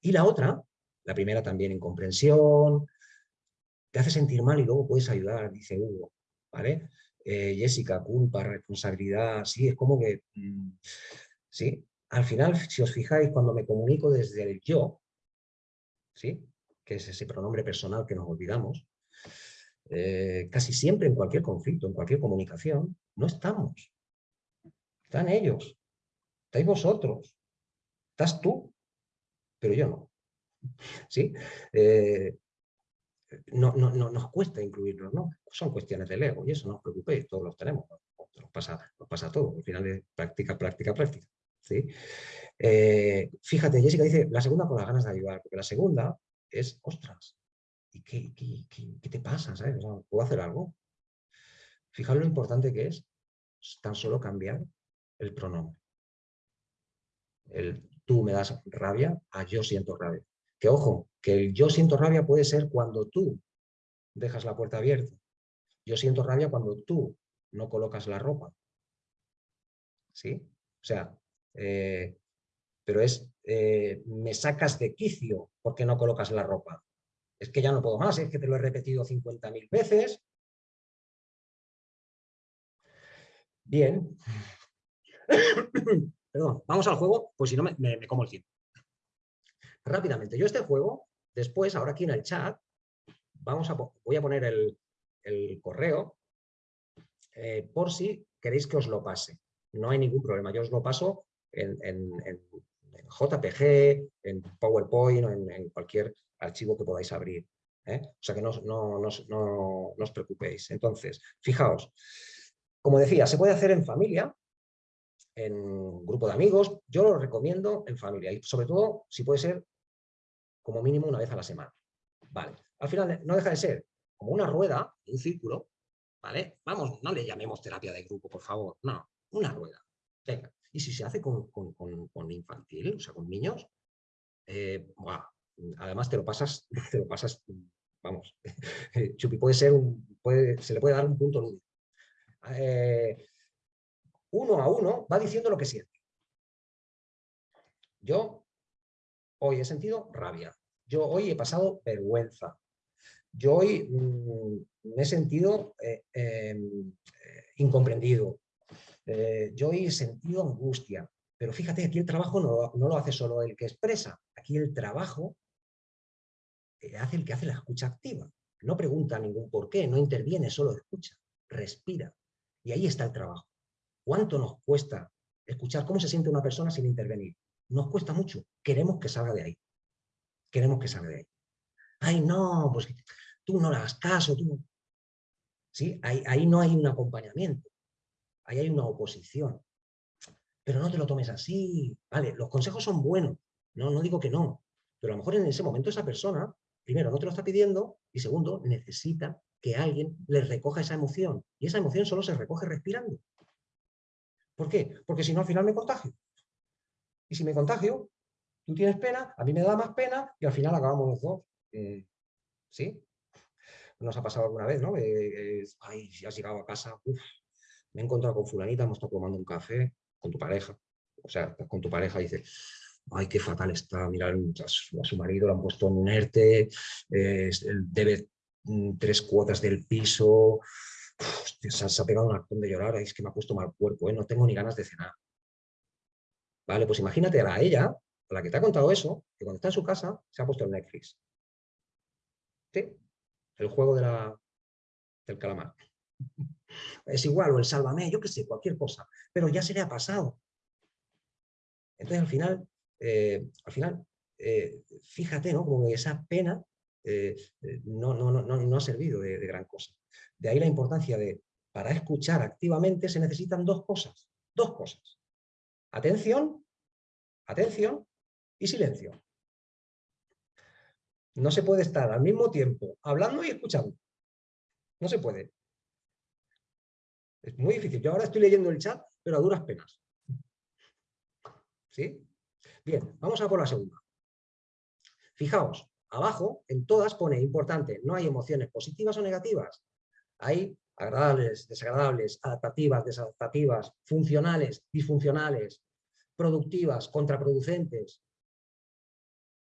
Y la otra la primera también incomprensión, te hace sentir mal y luego puedes ayudar, dice Hugo, ¿vale? Eh, Jessica, culpa, responsabilidad, sí, es como que, mm, sí, al final, si os fijáis, cuando me comunico desde el yo, ¿sí? que es ese pronombre personal que nos olvidamos, eh, casi siempre en cualquier conflicto, en cualquier comunicación, no estamos. Están ellos, estáis vosotros, estás tú, pero yo no. ¿sí? Eh, no, no, no, nos cuesta incluirlos, ¿no? Son cuestiones del ego y eso no os preocupéis, todos los tenemos, nos pasa, nos pasa todo, al final es práctica, práctica, práctica. ¿sí? Eh, fíjate, Jessica dice, la segunda con las ganas de ayudar, porque la segunda es, ostras, ¿y qué, qué, te pasa? ¿sabes? ¿Puedo hacer algo? Fijaos lo importante que es tan solo cambiar el pronombre. El tú me das rabia a yo siento rabia. Que ojo, que el yo siento rabia puede ser cuando tú dejas la puerta abierta. Yo siento rabia cuando tú no colocas la ropa. ¿Sí? O sea, eh, pero es, eh, me sacas de quicio porque no colocas la ropa. Es que ya no puedo más, es que te lo he repetido 50.000 veces. Bien. Perdón, vamos al juego, pues si no me, como el tiempo. Rápidamente, yo este juego, después, ahora aquí en el chat, vamos a, voy a poner el, correo eh, por si queréis que os lo pase. No hay ningún problema, yo os lo paso en, JPG, en PowerPoint o en, cualquier archivo que podáis abrir. ¿eh? O sea que no, no, no, os preocupéis. Entonces, fijaos, como decía, se puede hacer en familia, en grupo de amigos, yo lo recomiendo en familia y sobre todo si puede ser como mínimo una vez a la semana. Vale. Al final no deja de ser como una rueda, un círculo, ¿vale? Vamos, no le llamemos terapia de grupo, por favor. No, una rueda. Venga. Y si se hace con, infantil, o sea, con niños, eh, además te lo pasas, [laughs] te lo pasas, vamos, [laughs] Chupi puede ser un, puede, se le puede dar un punto lúdico. Eh, uno a uno va diciendo lo que siente. Yo hoy he sentido rabia, yo hoy he pasado vergüenza, yo hoy mm, me he sentido eh, em, eh, incomprendido, yo hoy he sentido angustia, pero fíjate, aquí el trabajo no, no, lo hace solo el que expresa, aquí el trabajo hace el que hace la escucha activa. No pregunta ningún por qué, no interviene, solo escucha, respira. Y ahí está el trabajo. ¿Cuánto nos cuesta escuchar cómo se siente una persona sin intervenir? Nos cuesta mucho. Queremos que salga de ahí. Queremos que salga de ahí. Ay, no, pues tú no le hagas caso. Tú ¿Sí? Ahí, ahí no hay un acompañamiento. Ahí hay una oposición. Pero no te lo tomes así. Vale, los consejos son buenos. No, no digo que no. Pero a lo mejor en ese momento esa persona primero, no te lo está pidiendo y segundo, necesita que alguien le recoja esa emoción. Y esa emoción solo se recoge respirando. ¿Por qué? Porque si no, al final me contagio. Y si me contagio, tú tienes pena, a mí me da más pena y al final acabamos los dos. Eh, ¿Sí? Nos ha pasado alguna vez, ¿no? ay, si has llegado a casa, me he encontrado con fulanita, hemos estado tomando un café con tu pareja. O sea, con tu pareja y dices, ay, qué fatal está, mira, a su, marido lo han puesto en un ERTE, debe mm, tres cuotas del piso, se, ha, pegado un actón de llorar, es que me ha puesto mal cuerpo, ¿eh? no tengo ni ganas de cenar. Vale, pues imagínate a ella, a la que te ha contado eso, que cuando está en su casa se ha puesto en Netflix. ¿Sí? El juego del calamar. Es igual, o el sálvame, yo qué sé, cualquier cosa. Pero ya se le ha pasado. Entonces al final eh, al final, eh, fíjate, ¿no? Como esa pena eh, no, no, no, no, ha servido de, gran cosa. De ahí la importancia de, para escuchar activamente se necesitan dos cosas, dos cosas. Atención, atención y silencio. No se puede estar al mismo tiempo hablando y escuchando. No se puede. Es muy difícil. Yo ahora estoy leyendo el chat, pero a duras penas. ¿Sí? Bien, vamos a por la segunda. Fijaos, abajo en todas pone importante, no hay emociones positivas o negativas. Hay agradables, desagradables, adaptativas, desadaptativas, funcionales, disfuncionales, productivas, contraproducentes,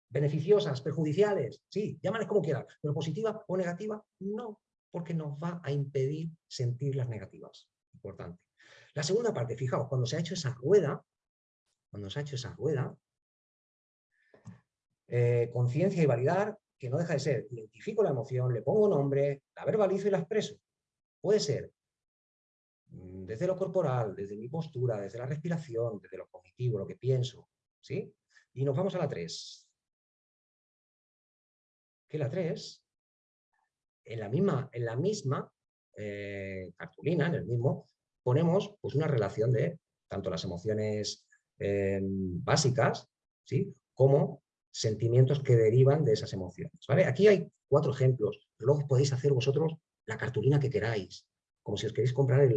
beneficiosas, perjudiciales, sí, llámales como quieras, pero positiva o negativa, no, porque nos va a impedir sentir las negativas. Importante. La segunda parte, fijaos, cuando se ha hecho esa rueda, cuando se ha hecho esa rueda, eh, conciencia y validar, que no deja de ser, identifico la emoción, le pongo nombre, la verbalizo y la expreso. Puede ser mm, desde lo corporal, desde mi postura, desde la respiración, desde lo cognitivo, lo que pienso, ¿sí? Y nos vamos a la 3. Que la 3, en la misma, en la misma eh, cartulina, en el mismo, ponemos pues, una relación de tanto las emociones eh, básicas, ¿sí? como sentimientos que derivan de esas emociones. ¿vale? Aquí hay cuatro ejemplos, luego podéis hacer vosotros la cartulina que queráis, como si os queréis comprar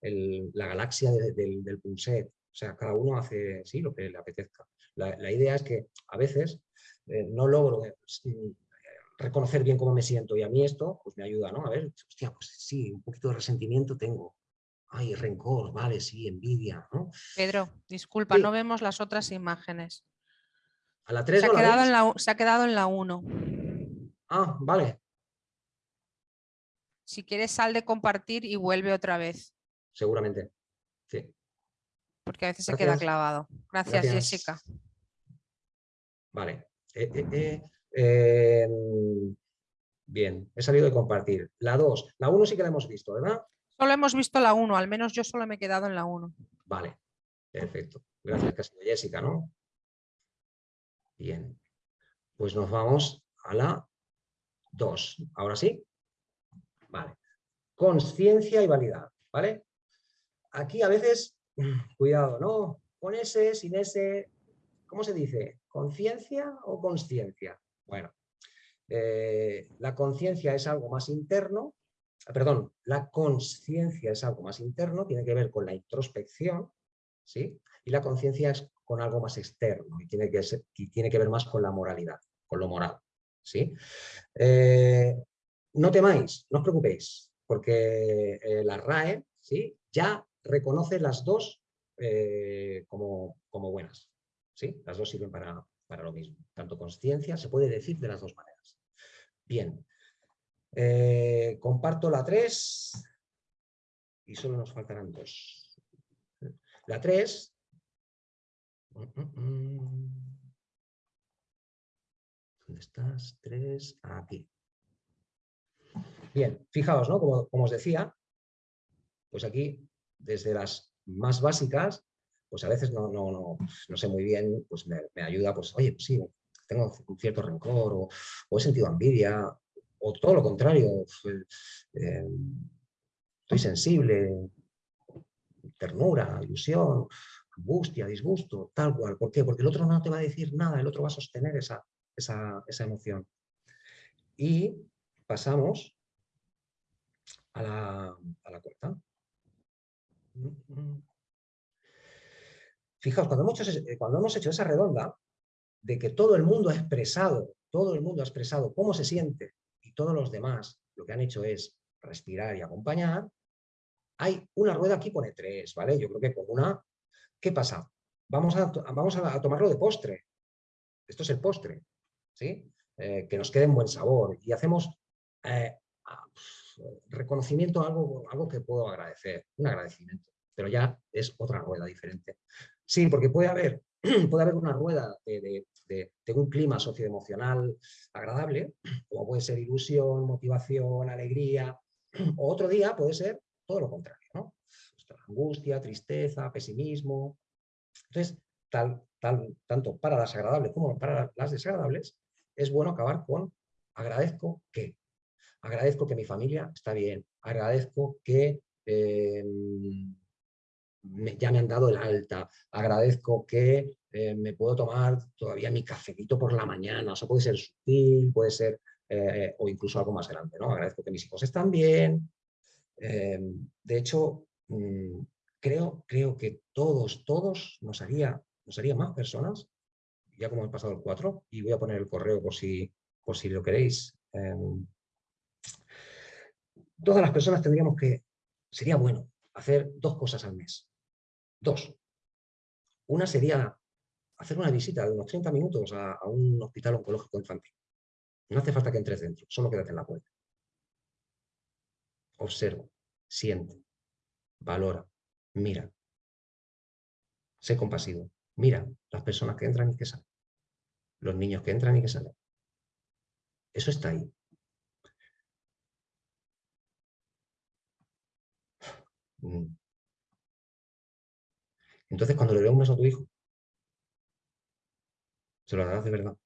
la galaxia del, del Punset. O sea, cada uno hace sí, lo que le apetezca. La, idea es que a veces eh, no logro eh, reconocer bien cómo me siento y a mí esto pues me ayuda, ¿no? A ver, hostia, pues sí, un poquito de resentimiento tengo. Ay, rencor, vale, sí, envidia, ¿no? Pedro, disculpa, no vemos las otras imágenes. A la 3 se, ha quedado en la, se ha quedado en la 1. Ah, vale. Si quieres sal de compartir y vuelve otra vez. Seguramente, sí. Porque a veces se queda clavado. Gracias, Jessica. Vale. Eh, eh, eh, em, bien, he salido de compartir. La 2, la 1 sí que la hemos visto, ¿verdad? Solo hemos visto la 1, al menos yo solo me he quedado en la 1. Vale, perfecto. Gracias, que ha sido Jessica, ¿no? Bien, pues nos vamos a la 2. ¿Ahora sí? Vale. Conciencia y validad, ¿vale? Aquí a veces, [clears throat] cuidado, ¿no? Con ese, sin ese, ¿cómo se dice? ¿Conciencia o consciencia? Bueno, eh, la conciencia es algo más interno, perdón, la conciencia es algo más interno, tiene que ver con la introspección, ¿sí? Y la conciencia es con algo más externo y tiene que, tiene que ver más con la moralidad, con lo moral. ¿sí? Eh, no temáis, no os preocupéis, porque eh, la RAE ¿sí? ya reconoce las dos eh, como, como, buenas. ¿sí? Las dos sirven para, para lo mismo. Tanto conciencia se puede decir de las dos maneras. Bien, comparto la 3 y solo nos faltarán dos. La 3 ¿Dónde estás? Tres, aquí. Bien, fijaos, ¿no? Como, os decía, pues aquí, desde las más básicas, pues a veces no, no, no, no sé muy bien, pues me, ayuda, pues oye, pues sí, tengo un cierto rencor o, he sentido envidia, o todo lo contrario, eh, estoy sensible, ternura, ilusión, angustia, disgusto, tal cual. ¿Por qué? Porque el otro no te va a decir nada, el otro va a sostener esa, esa, emoción. Y pasamos a la, a la cuarta. Fijaos, cuando hemos, hecho, cuando hemos hecho esa redonda, de que todo el mundo ha expresado, todo el mundo ha expresado cómo se siente y todos los demás lo que han hecho es respirar y acompañar, hay una rueda aquí pone tres, ¿vale? Yo creo que con una, ¿qué pasa? Vamos a, vamos a tomarlo de postre. Esto es el postre. ¿sí? Eh, que nos quede en buen sabor y hacemos eh, reconocimiento a algo, algo que puedo agradecer, un agradecimiento, pero ya es otra rueda diferente. Sí, porque puede haber, [clears throat] puede haber una rueda de, un clima socioemocional agradable, como puede ser ilusión, motivación, alegría, [clears throat] o otro día puede ser todo lo contrario, ¿no? Angustia, tristeza, pesimismo. Entonces, tal, tal, tanto para las agradables como para las desagradables, es bueno acabar con agradezco que. Agradezco que mi familia está bien. Agradezco que em, ya me han dado el alta. Agradezco que eh, me puedo tomar todavía mi cafecito por la mañana. Eso puede ser sutil, puede ser, eh, o incluso algo más grande. ¿no? Agradezco que mis hijos están bien. Em, de hecho, creo, creo que todos, todos nos haría, nos haría más personas ya como he pasado el 4, y voy a poner el correo por si, por si lo queréis. Em, todas las personas tendríamos que, sería bueno, hacer dos cosas al mes. Dos. Una sería hacer una visita de unos 30 minutos a, un hospital oncológico infantil. No hace falta que entres dentro, solo quédate en la puerta. Observa, siente, valora, mira. Sé compasivo. Mira las personas que entran y que salen. Los niños que entran y que salen. Eso está ahí. Mm. Entonces, cuando le dé un beso a tu hijo, se lo darás de verdad.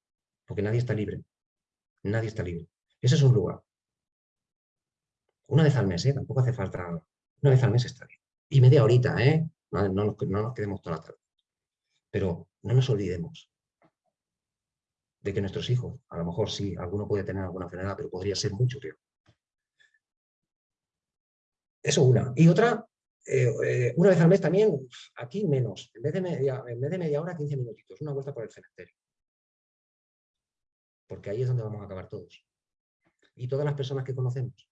Porque nadie está libre. Nadie está libre. Ese es un lugar. Una vez al mes, ¿eh? Tampoco hace falta... Una vez al mes está bien. Y media horita, ¿eh? No, no nos quedemos toda la tarde. Pero no nos olvidemos de que nuestros hijos, a lo mejor sí, alguno puede tener alguna enfermedad, pero podría ser mucho peor. Eso una. Y otra, eh, eh, una vez al mes también, aquí menos, en vez, de media, en vez de media hora, 15 minutitos, una vuelta por el cementerio. Porque ahí es donde vamos a acabar todos. Y todas las personas que conocemos.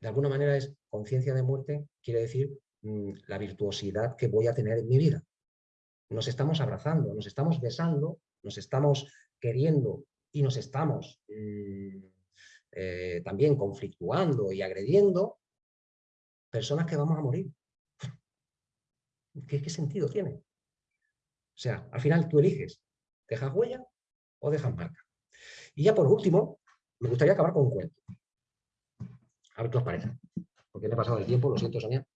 De alguna manera es conciencia de muerte, quiere decir mm, la virtuosidad que voy a tener en mi vida nos estamos abrazando, nos estamos besando, nos estamos queriendo y nos estamos mm, eh, también conflictuando y agrediendo personas que vamos a morir. ¿Qué, sentido tiene? O sea, al final tú eliges, ¿dejas huella o dejas marca? Y ya por último, me gustaría acabar con un cuento. A ver qué os parece. Porque me he pasado el tiempo, lo siento, Sonia.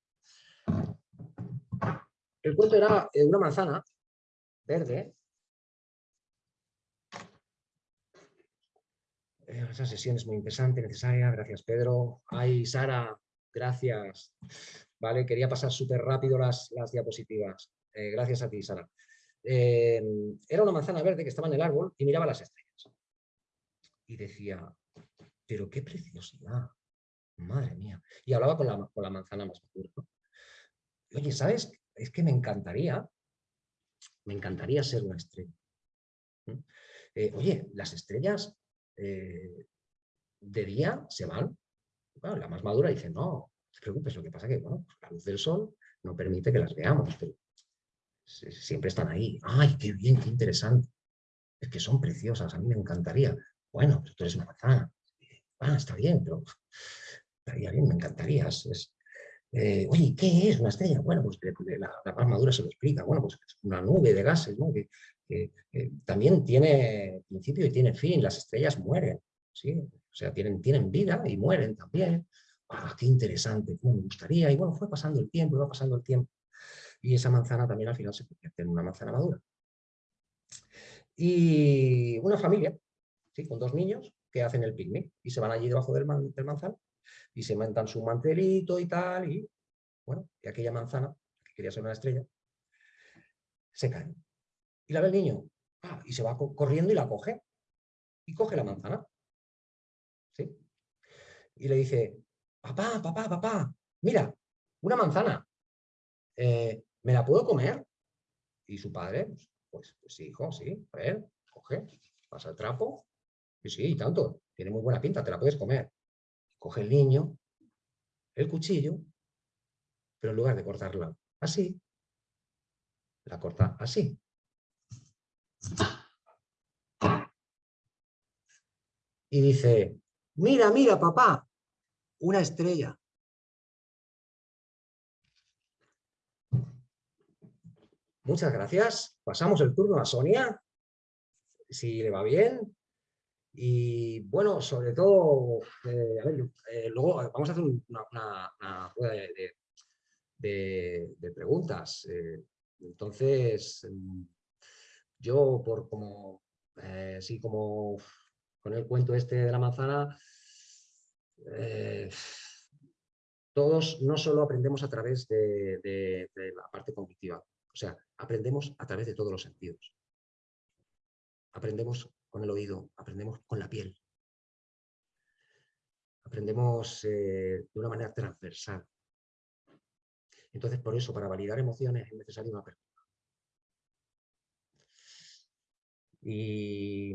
El cuento era eh, una manzana verde. Eh, esa sesión es muy interesante, necesaria. Gracias, Pedro. Ay, Sara, gracias. Vale, quería pasar súper rápido las, las diapositivas. Eh, gracias a ti, Sara. era una manzana verde que estaba en el árbol y miraba las estrellas. Y decía, pero qué preciosidad. Madre mía. Y hablaba con la, con la manzana más madura. Oye, ¿sabes? es que me encantaría, me encantaría ser una estrella. eh, oye, las estrellas eh, de día se van. la más madura dice, no, no te preocupes, lo que pasa es que bueno, pues la luz del sol no permite que las veamos, pero siempre están ahí. ¡Ay, qué bien, qué interesante! Es que son preciosas, a mí me encantaría. Bueno, pues tú eres una manzana. Ah, está bien, pero estaría bien, me encantaría. Eh, oye, ¿qué es una estrella? Bueno, pues la, la madura se lo explica. Bueno, pues es una nube de gases, ¿no? Que, también tiene principio y tiene fin. Las estrellas mueren, ¿sí? O sea, tienen, tienen vida y mueren también. ¡Ah, qué interesante! ¿Cómo me gustaría? Y bueno, fue pasando el tiempo, iba pasando el tiempo. Y esa manzana también al final se convierte en una manzana madura. Y una familia, ¿sí? con dos niños, que hacen el picnic y se van allí debajo del, manzano y se montan su mantelito y tal, y bueno, y aquella manzana, que quería ser una estrella, se cae. Y la ve el niño, ah, y se va corriendo y la coge, y coge la manzana. ¿Sí? Y le dice, papá, papá, papá, mira, una manzana, eh, ¿me la puedo comer? Y su padre, pues, pues sí, hijo, sí, a ver, coge, pasa el trapo, Sí, sí, tanto. Tiene muy buena pinta, te la puedes comer. Coge el niño, el cuchillo, pero en lugar de cortarla así, la corta así. Y dice, mira, mira, papá, una estrella. Muchas gracias. Pasamos el turno a Sonia, si le va bien. Y bueno, sobre todo, eh, a ver, eh, luego vamos a hacer una, una, de, de, preguntas. Eh, entonces, mm, yo por como, sí, como con el cuento este de la manzana, todos no solo aprendemos a través de, de la parte cognitiva, o sea, aprendemos a través de todos los sentidos. Aprendemos con el oído, aprendemos con la piel. Aprendemos eh, de una manera transversal. Entonces, por eso, para validar emociones es necesaria una apertura. Y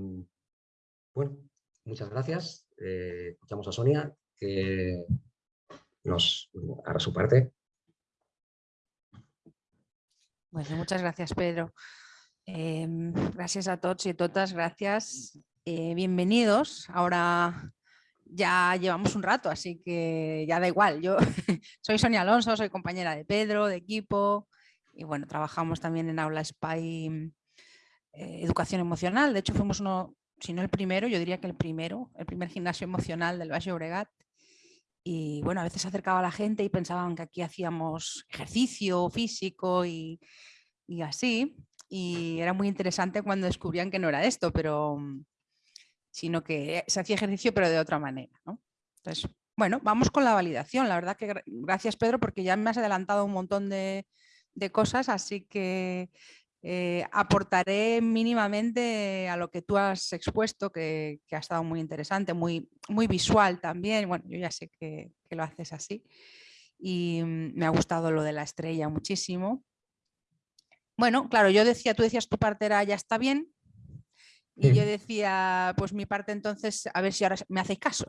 bueno, muchas gracias. Eh, escuchamos a Sonia, que nos hará su parte. Bueno, muchas gracias, Pedro. Em, gracias a todos y a todas, gracias. Eh, bienvenidos. Ahora ya llevamos un rato, así que ya da igual. Yo [laughs] soy Sonia Alonso, soy compañera de Pedro, de equipo, y bueno, trabajamos también en Aula Spy eh, Educación Emocional. De hecho, fuimos uno, si no el primero, yo diría que el primero, el primer gimnasio emocional del Valle Obregat. Y bueno, a veces se acercaba la gente y pensaban que aquí hacíamos ejercicio físico y, y así y era muy interesante cuando descubrían que no era esto, pero mm, sino que se hacía ejercicio pero de otra manera. Entonces, bueno, vamos con la validación. La verdad que gracias Pedro porque ya me has adelantado un montón de, cosas, así que eh, aportaré mínimamente a lo que tú has expuesto, que, ha estado muy interesante, muy, visual también. Bueno, yo ya sé que, que lo haces así. Y mm, me ha gustado lo de la estrella muchísimo. Bueno, claro, yo decía, tú decías tu parte era ya está bien, y yo decía, pues mi parte entonces, a ver si ahora me hacéis caso.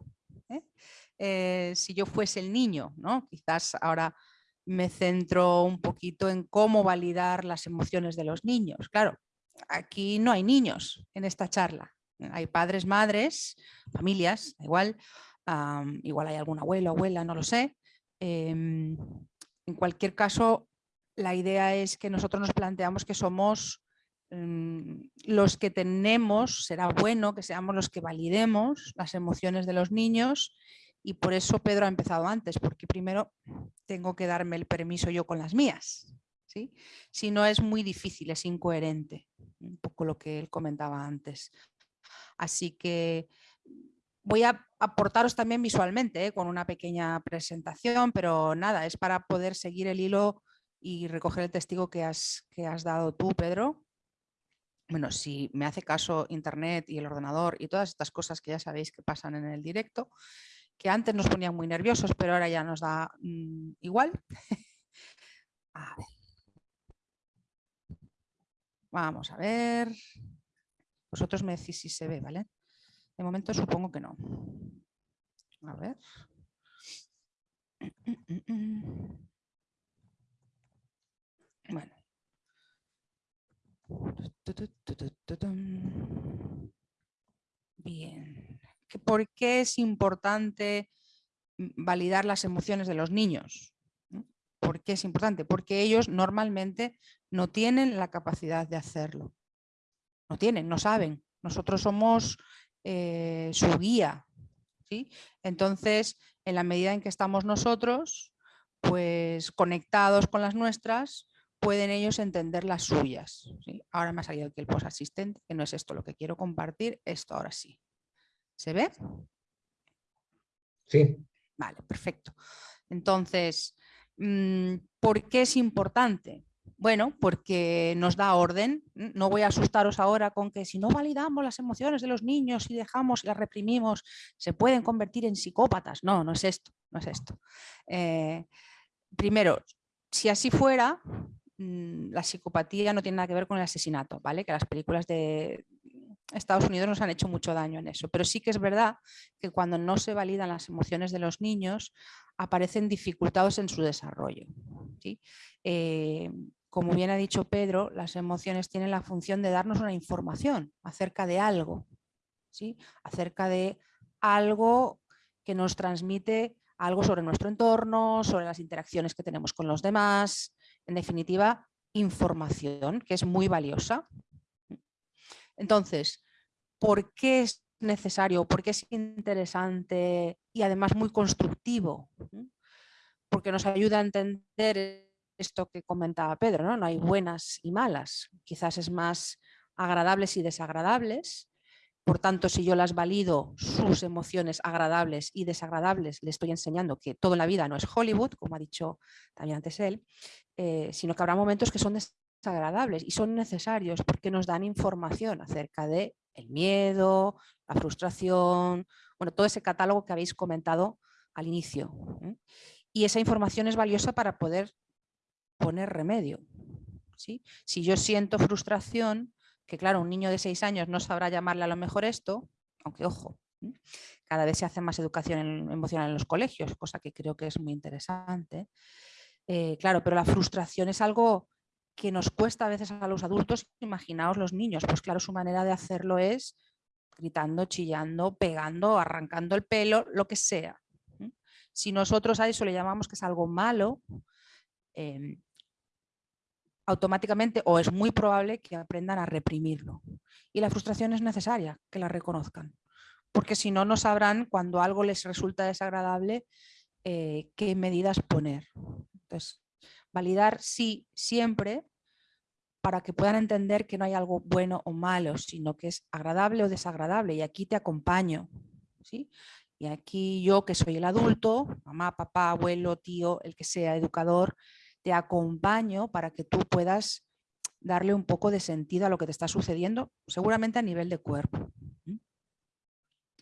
¿eh? Eh, si yo fuese el niño, ¿no? Quizás ahora me centro un poquito en cómo validar las emociones de los niños. Claro, aquí no hay niños en esta charla. Hay padres, madres, familias, igual, igual hay algún abuelo, abuela, no lo sé. Em, en cualquier caso, la idea es que nosotros nos planteamos que somos mm, los que tenemos, será bueno que seamos los que validemos las emociones de los niños y por eso Pedro ha empezado antes, porque primero tengo que darme el permiso yo con las mías. ¿sí? Si no es muy difícil, es incoherente, un poco lo que él comentaba antes. Así que voy a aportaros también visualmente ¿eh? con una pequeña presentación, pero nada, es para poder seguir el hilo y recoger el testigo que has, que has dado tú, Pedro. Bueno, si me hace caso Internet y el ordenador y todas estas cosas que ya sabéis que pasan en el directo, que antes nos ponían muy nerviosos, pero ahora ya nos da mm, igual. [laughs] a ver. Vamos a ver. Vosotros me decís si se ve, ¿vale? De momento supongo que no. A ver. [clears throat] Bueno. Bien. ¿Por qué es importante validar las emociones de los niños? ¿Por qué es importante? Porque ellos normalmente no tienen la capacidad de hacerlo. No tienen, no saben. Nosotros somos eh, su guía. ¿sí? Entonces, en la medida en que estamos nosotros, pues conectados con las nuestras, pueden ellos entender las suyas. Ahora me ha salido aquí el post asistente, que no es esto lo que quiero compartir, esto ahora sí. ¿Se ve? Sí. Vale, perfecto. Entonces, mm, ¿por qué es importante? Bueno, porque nos da orden. No voy a asustaros ahora con que si no validamos las emociones de los niños y dejamos y las reprimimos, se pueden convertir en psicópatas. No, no es esto, no es esto. Eh, primero, si así fuera, la psicopatía no tiene nada que ver con el asesinato, ¿vale? Que las películas de Estados Unidos nos han hecho mucho daño en eso, pero sí que es verdad que cuando no se validan las emociones de los niños, aparecen dificultades en su desarrollo. ¿sí? Eh, como bien ha dicho Pedro, las emociones tienen la función de darnos una información acerca de algo, ¿sí? acerca de algo que nos transmite algo sobre nuestro entorno, sobre las interacciones que tenemos con los demás, en definitiva, información que es muy valiosa. Entonces, ¿por qué es necesario, por qué es interesante y además muy constructivo? Porque nos ayuda a entender esto que comentaba Pedro, ¿no? no hay buenas y malas, quizás es más agradables y desagradables, por tanto, si yo las valido, sus emociones agradables y desagradables, le estoy enseñando que todo en la vida no es Hollywood, como ha dicho también antes él, eh, sino que habrá momentos que son desagradables y son necesarios porque nos dan información acerca de miedo, la frustración, bueno, todo ese catálogo que habéis comentado al inicio. Y esa información es valiosa para poder poner remedio. Si yo siento frustración, que claro, un niño de seis años no sabrá llamarle a lo mejor esto, aunque ojo, cada vez se hace más educación emocional en los colegios, cosa que creo que es muy interesante. Eh, claro, pero la frustración es algo que nos cuesta a veces a los adultos, imaginaos los niños, pues claro, su manera de hacerlo es gritando, chillando, pegando, arrancando el pelo, lo que sea. Si nosotros a eso le llamamos que es algo malo, em, automáticamente o es muy probable que aprendan a reprimirlo. Y la frustración es necesaria, que la reconozcan, porque si no, no sabrán cuando algo les resulta desagradable eh, qué medidas poner. Entonces, validar sí, siempre, para que puedan entender que no hay algo bueno o malo, sino que es agradable o desagradable. Y aquí te acompaño. ¿sí? Y aquí yo, que soy el adulto, mamá, papá, abuelo, tío, el que sea, educador, te acompaño para que tú puedas darle un poco de sentido a lo que te está sucediendo, seguramente a nivel de cuerpo.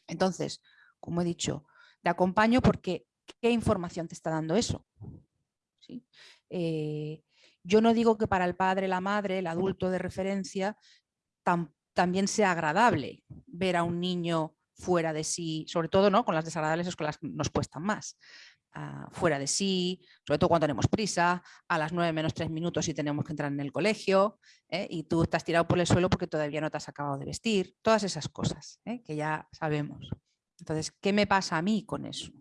Entonces, como he dicho, te acompaño porque ¿qué información te está dando eso? Eh, yo no digo que para el padre, la madre, el adulto de referencia, también sea agradable ver a un niño fuera de sí, sobre todo ¿no? con las desagradables escuelas nos cuestan más. Ah, fuera de sí, sobre todo cuando tenemos prisa, a las 9 menos 3 minutos y tenemos que entrar en el colegio ¿eh? y tú estás tirado por el suelo porque todavía no te has acabado de vestir, todas esas cosas ¿eh? que ya sabemos. Entonces, ¿qué me pasa a mí con eso?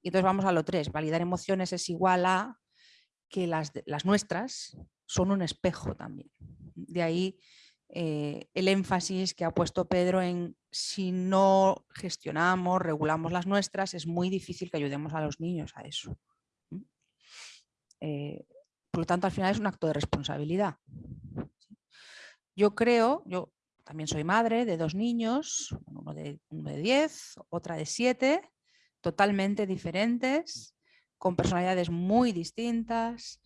Y entonces vamos a lo 3, validar emociones es igual a que las, las nuestras son un espejo también. De ahí eh, el énfasis que ha puesto Pedro en si no gestionamos, regulamos las nuestras, es muy difícil que ayudemos a los niños a eso. Eh, por lo tanto, al final es un acto de responsabilidad. Yo creo, yo también soy madre de dos niños, uno de, uno de 10, otra de 7, totalmente diferentes, con personalidades muy distintas,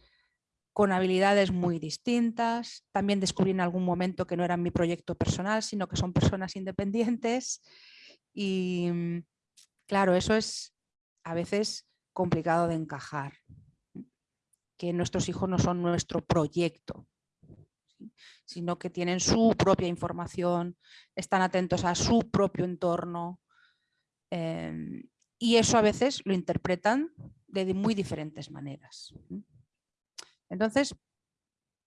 con habilidades muy distintas. También descubrí en algún momento que no era mi proyecto personal, sino que son personas independientes. Y mm, claro, eso es a veces complicado de encajar. Que nuestros hijos no son nuestro proyecto. sino que tienen su propia información, están atentos a su propio entorno. Em, y eso a veces lo interpretan de muy diferentes maneras. Entonces,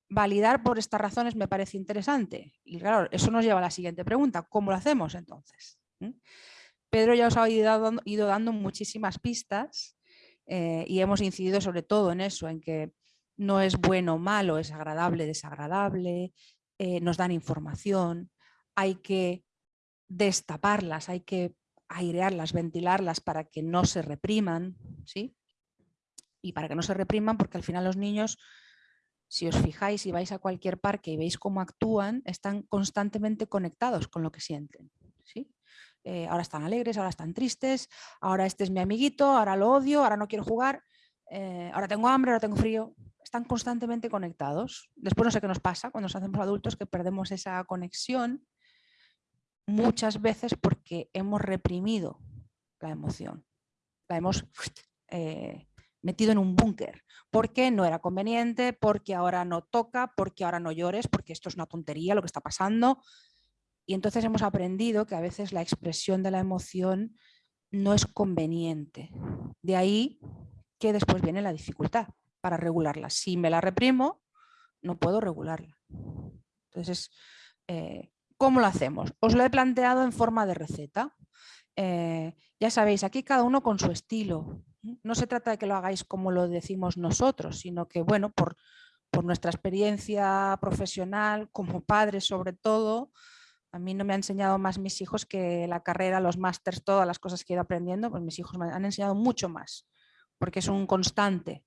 validar por estas razones me parece interesante. Y claro, eso nos lleva a la siguiente pregunta, ¿cómo lo hacemos entonces? Pedro ya os ha ido dando, muchísimas pistas eh, y hemos incidido sobre todo en eso, en que no es bueno o malo, es agradable, desagradable, eh, nos dan información, hay que destaparlas, hay que airearlas, ventilarlas para que no se repriman, ¿sí? Y para que no se repriman porque al final los niños, si os fijáis y vais a cualquier parque y veis cómo actúan, están constantemente conectados con lo que sienten, ¿sí? Eh, ahora están alegres, ahora están tristes, ahora este es mi amiguito, ahora lo odio, ahora no quiero jugar, eh, ahora tengo hambre, ahora tengo frío. Están constantemente conectados. Después no sé qué nos pasa cuando nos hacemos adultos que perdemos esa conexión muchas veces porque hemos reprimido la emoción. La hemos eh, metido en un búnker, porque no era conveniente, porque ahora no toca, porque ahora no llores, porque esto es una tontería lo que está pasando. Y entonces hemos aprendido que a veces la expresión de la emoción no es conveniente. De ahí que después viene la dificultad para regularla. Si me la reprimo, no puedo regularla. Entonces, eh, ¿Cómo lo hacemos? Os lo he planteado en forma de receta. Eh, ya sabéis, aquí cada uno con su estilo. No se trata de que lo hagáis como lo decimos nosotros, sino que, bueno, por, nuestra experiencia profesional, como padre sobre todo, a mí no me han enseñado más mis hijos que la carrera, los másters, todas las cosas que he ido aprendiendo, pues mis hijos me han enseñado mucho más, porque es un constante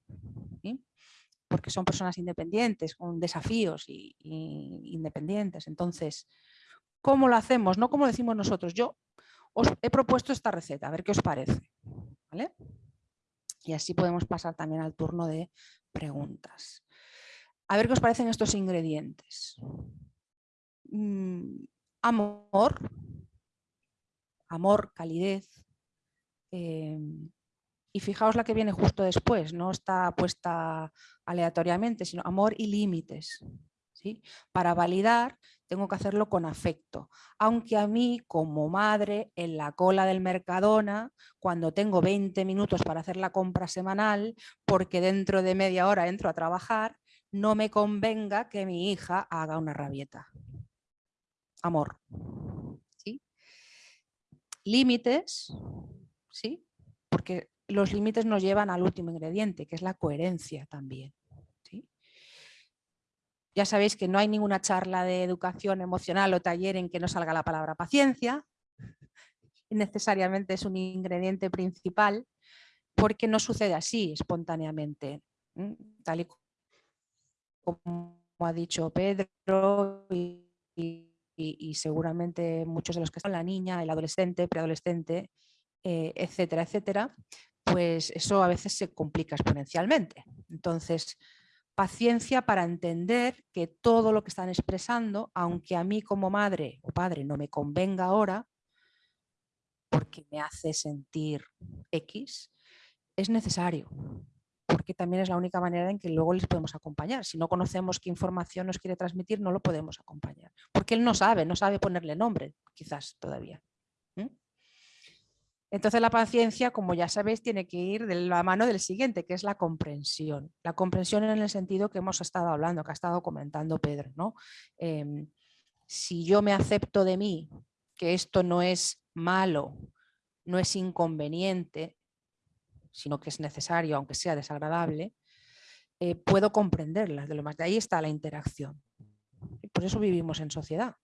porque son personas independientes, con desafíos y, independientes. Entonces, ¿cómo lo hacemos? No como decimos nosotros. Yo os he propuesto esta receta, a ver qué os parece. Y así podemos pasar también al turno de preguntas. A ver qué os parecen estos ingredientes. Mm, amor, amor, calidez, em, y fijaos la que viene justo después, no está puesta aleatoriamente, sino amor y límites. Para validar tengo que hacerlo con afecto, aunque a mí como madre en la cola del Mercadona, cuando tengo 20 minutos para hacer la compra semanal, porque dentro de media hora entro a trabajar, no me convenga que mi hija haga una rabieta. Amor. ¿sí? Límites, ¿sí? porque los límites nos llevan al último ingrediente, que es la coherencia también. Ya sabéis que no hay ninguna charla de educación emocional o taller en que no salga la palabra paciencia. [laughs] Necesariamente es un ingrediente principal porque no sucede así espontáneamente. Tal y como ha dicho Pedro y, seguramente muchos de los que están, la niña, el adolescente, preadolescente, eh, etcétera, etcétera, pues eso a veces se complica exponencialmente. Entonces, paciencia para entender que todo lo que están expresando, aunque a mí como madre o padre no me convenga ahora, porque me hace sentir X, es necesario, porque también es la única manera en que luego les podemos acompañar. Si no conocemos qué información nos quiere transmitir, no lo podemos acompañar, porque él no sabe, no sabe ponerle nombre, quizás todavía. Entonces la paciencia, como ya sabéis, tiene que ir de la mano del siguiente, que es la comprensión. La comprensión en el sentido que hemos estado hablando, que ha estado comentando Pedro. ¿no? Em, si yo me acepto de mí que esto no es malo, no es inconveniente, sino que es necesario, aunque sea desagradable, eh, puedo comprenderlas de lo más. De ahí está la interacción. por eso vivimos en sociedad.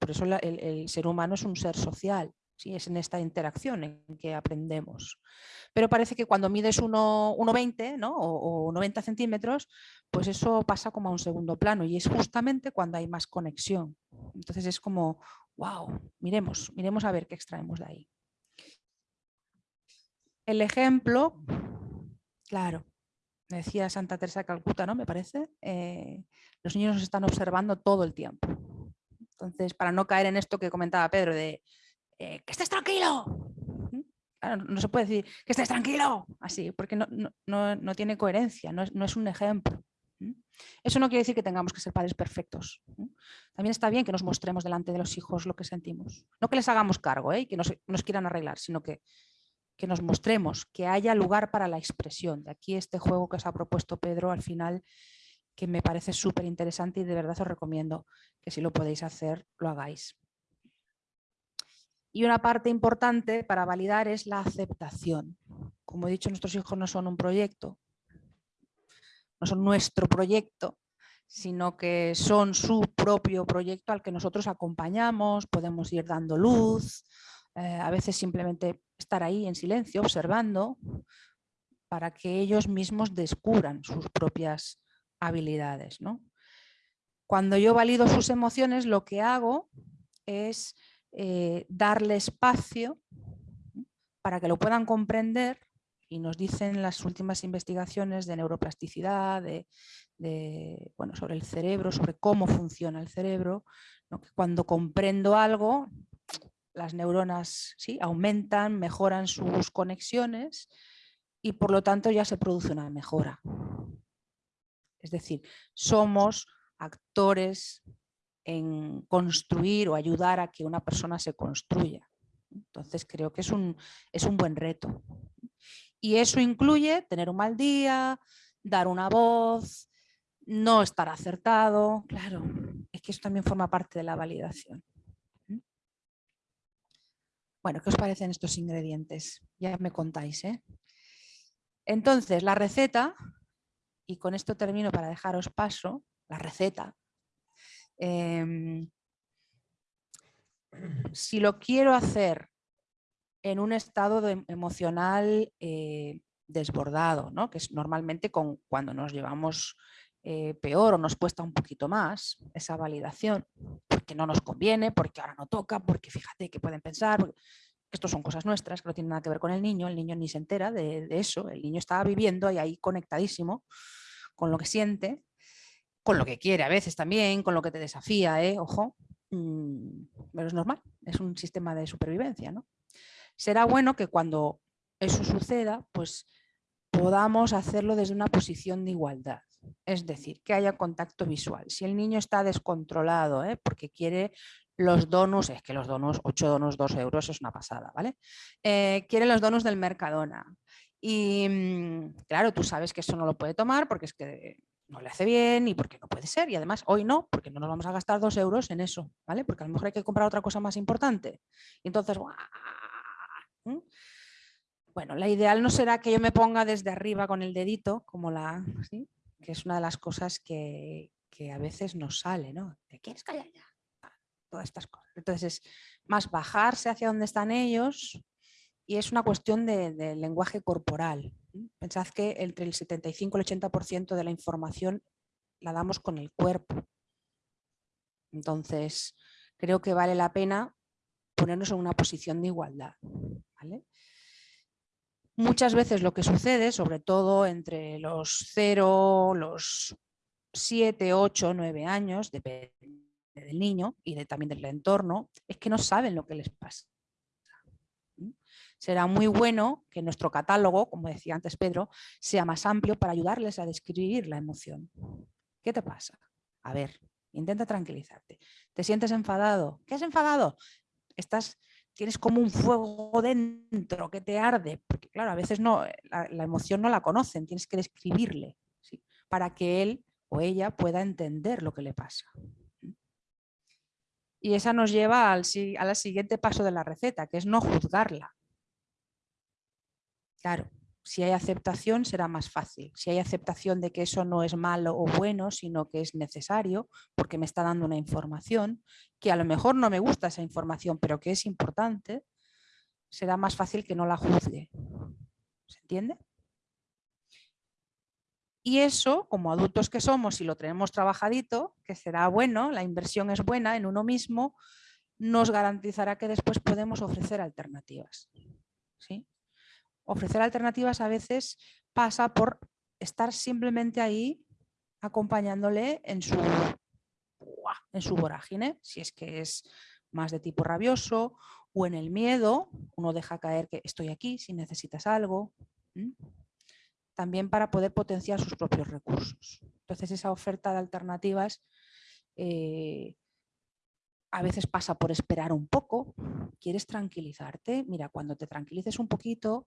Por eso el ser humano es un ser social es en esta interacción en que aprendemos. Pero parece que cuando mides 1,20 ¿no? o, 90 centímetros, pues eso pasa como a un segundo plano y es justamente cuando hay más conexión. Entonces es como, wow, miremos, miremos a ver qué extraemos de ahí. El ejemplo, claro, decía Santa Teresa de Calcuta, ¿no? Me parece, eh, los niños nos están observando todo el tiempo. Entonces, para no caer en esto que comentaba Pedro de eh, que estés tranquilo. no se puede decir que estés tranquilo, así, porque no, tiene coherencia, no es, un ejemplo. Eso no quiere decir que tengamos que ser padres perfectos. También está bien que nos mostremos delante de los hijos lo que sentimos. No que les hagamos cargo ¿eh? y que nos, nos, quieran arreglar, sino que, que nos mostremos, que haya lugar para la expresión. De aquí este juego que os ha propuesto Pedro al final, que me parece súper interesante y de verdad os recomiendo que si lo podéis hacer, lo hagáis. Y una parte importante para validar es la aceptación. Como he dicho, nuestros hijos no son un proyecto, no son nuestro proyecto, sino que son su propio proyecto al que nosotros acompañamos, podemos ir dando luz, eh, a veces simplemente estar ahí en silencio, observando, para que ellos mismos descubran sus propias habilidades. Cuando yo valido sus emociones, lo que hago es eh, darle espacio para que lo puedan comprender y nos dicen las últimas investigaciones de neuroplasticidad, de, bueno, sobre el cerebro, sobre cómo funciona el cerebro, cuando comprendo algo, las neuronas ¿sí? aumentan, mejoran sus conexiones y por lo tanto ya se produce una mejora. Es decir, somos actores en construir o ayudar a que una persona se construya. Entonces creo que es un, es un buen reto. Y eso incluye tener un mal día, dar una voz, no estar acertado. Claro, es que eso también forma parte de la validación. Bueno, ¿qué os parecen estos ingredientes? Ya me contáis. ¿eh? Entonces, la receta, y con esto termino para dejaros paso, la receta. Em, si lo quiero hacer en un estado emocional eh, desbordado, ¿no? que es normalmente con, cuando nos llevamos eh, peor o nos cuesta un poquito más esa validación, porque no nos conviene, porque ahora no toca, porque fíjate que pueden pensar, esto son cosas nuestras que no tienen nada que ver con el niño, el niño ni se entera de, eso, el niño está viviendo y ahí conectadísimo con lo que siente, con lo que quiere a veces también, con lo que te desafía, ¿eh? ojo, mm, pero es normal, es un sistema de supervivencia, ¿no? será bueno que cuando eso suceda, pues podamos hacerlo desde una posición de igualdad. Es decir, que haya contacto visual. Si el niño está descontrolado ¿eh? porque quiere los donos, es que los donos, 8 donos, 2 euros es una pasada, ¿vale? Eh, quiere los donos del Mercadona. Y mm, claro, tú sabes que eso no lo puede tomar porque es que no le hace bien y porque no puede ser. Y además hoy no, porque no nos vamos a gastar 2 euros en eso, ¿vale? Porque a lo mejor hay que comprar otra cosa más importante. Y entonces, bueno, la ideal no será que yo me ponga desde arriba con el dedito, como la, que es una de las cosas que, a veces nos sale, ¿no? ¿Te quieres callar ya? Todas estas cosas. Entonces es más bajarse hacia donde están ellos y es una cuestión de, lenguaje corporal. Pensad que entre el 75 y el 80% de la información la damos con el cuerpo. Entonces, creo que vale la pena ponernos en una posición de igualdad. Muchas veces lo que sucede, sobre todo entre los 0, los 7, 8, 9 años, depende del niño y de, también del entorno, es que no saben lo que les pasa. Será muy bueno que nuestro catálogo, como decía antes Pedro, sea más amplio para ayudarles a describir la emoción. ¿Qué te pasa? A ver, intenta tranquilizarte. ¿Te sientes enfadado? ¿Qué has enfadado? Estás tienes como un fuego dentro que te arde, porque claro, a veces no, eh, la, emoción no la conocen, tienes que describirle, para que él o ella pueda entender lo que le pasa. Y esa nos lleva al siguiente paso de la receta, que es no juzgarla. Claro, si hay aceptación será más fácil. Si hay aceptación de que eso no es malo o bueno, sino que es necesario porque me está dando una información, que a lo mejor no me gusta esa información, pero que es importante, será más fácil que no la juzgue. ¿Se entiende? Y eso, como adultos que somos, si lo tenemos trabajadito, que será bueno, la inversión es buena en uno mismo, nos garantizará que después podemos ofrecer alternativas. ¿sí? Ofrecer alternativas a veces pasa por estar simplemente ahí acompañándole en su, en su vorágine, si es que es más de tipo rabioso o en el miedo, uno deja caer que estoy aquí si necesitas algo. También para poder potenciar sus propios recursos. Entonces esa oferta de alternativas eh, a veces pasa por esperar un poco, quieres tranquilizarte, mira, cuando te tranquilices un poquito,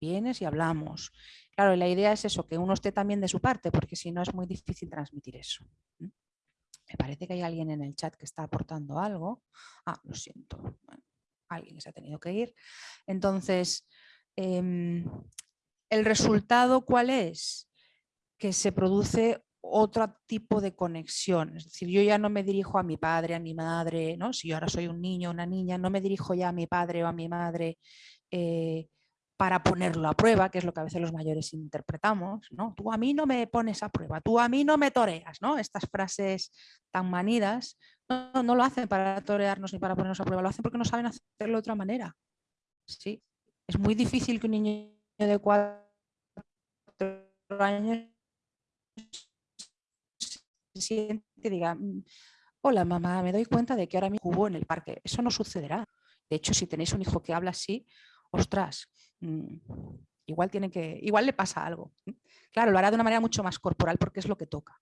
vienes y hablamos. Claro, la idea es eso, que uno esté también de su parte, porque si no es muy difícil transmitir eso. Me parece que hay alguien en el chat que está aportando algo. Ah, lo siento. alguien se ha tenido que ir. Entonces, em, ¿el resultado cuál es? Que se produce otro tipo de conexión. Es decir, yo ya no me dirijo a mi padre, a mi madre, ¿no? si yo ahora soy un niño o una niña, no me dirijo ya a mi padre o a mi madre eh, para ponerlo a prueba, que es lo que a veces los mayores interpretamos. ¿no? Tú a mí no me pones a prueba, tú a mí no me toreas. ¿no? Estas frases tan manidas no, lo hacen para torearnos ni para ponernos a prueba, lo hacen porque no saben hacerlo de otra manera. ¿sí? Es muy difícil que un niño de cuatro años siente y diga, mm, hola mamá, me doy cuenta de que ahora mismo jugó en el parque. Eso no sucederá. De hecho, si tenéis un hijo que habla así, ostras, mm, igual, tiene que, igual le pasa algo. Claro, lo hará de una manera mucho más corporal porque es lo que toca.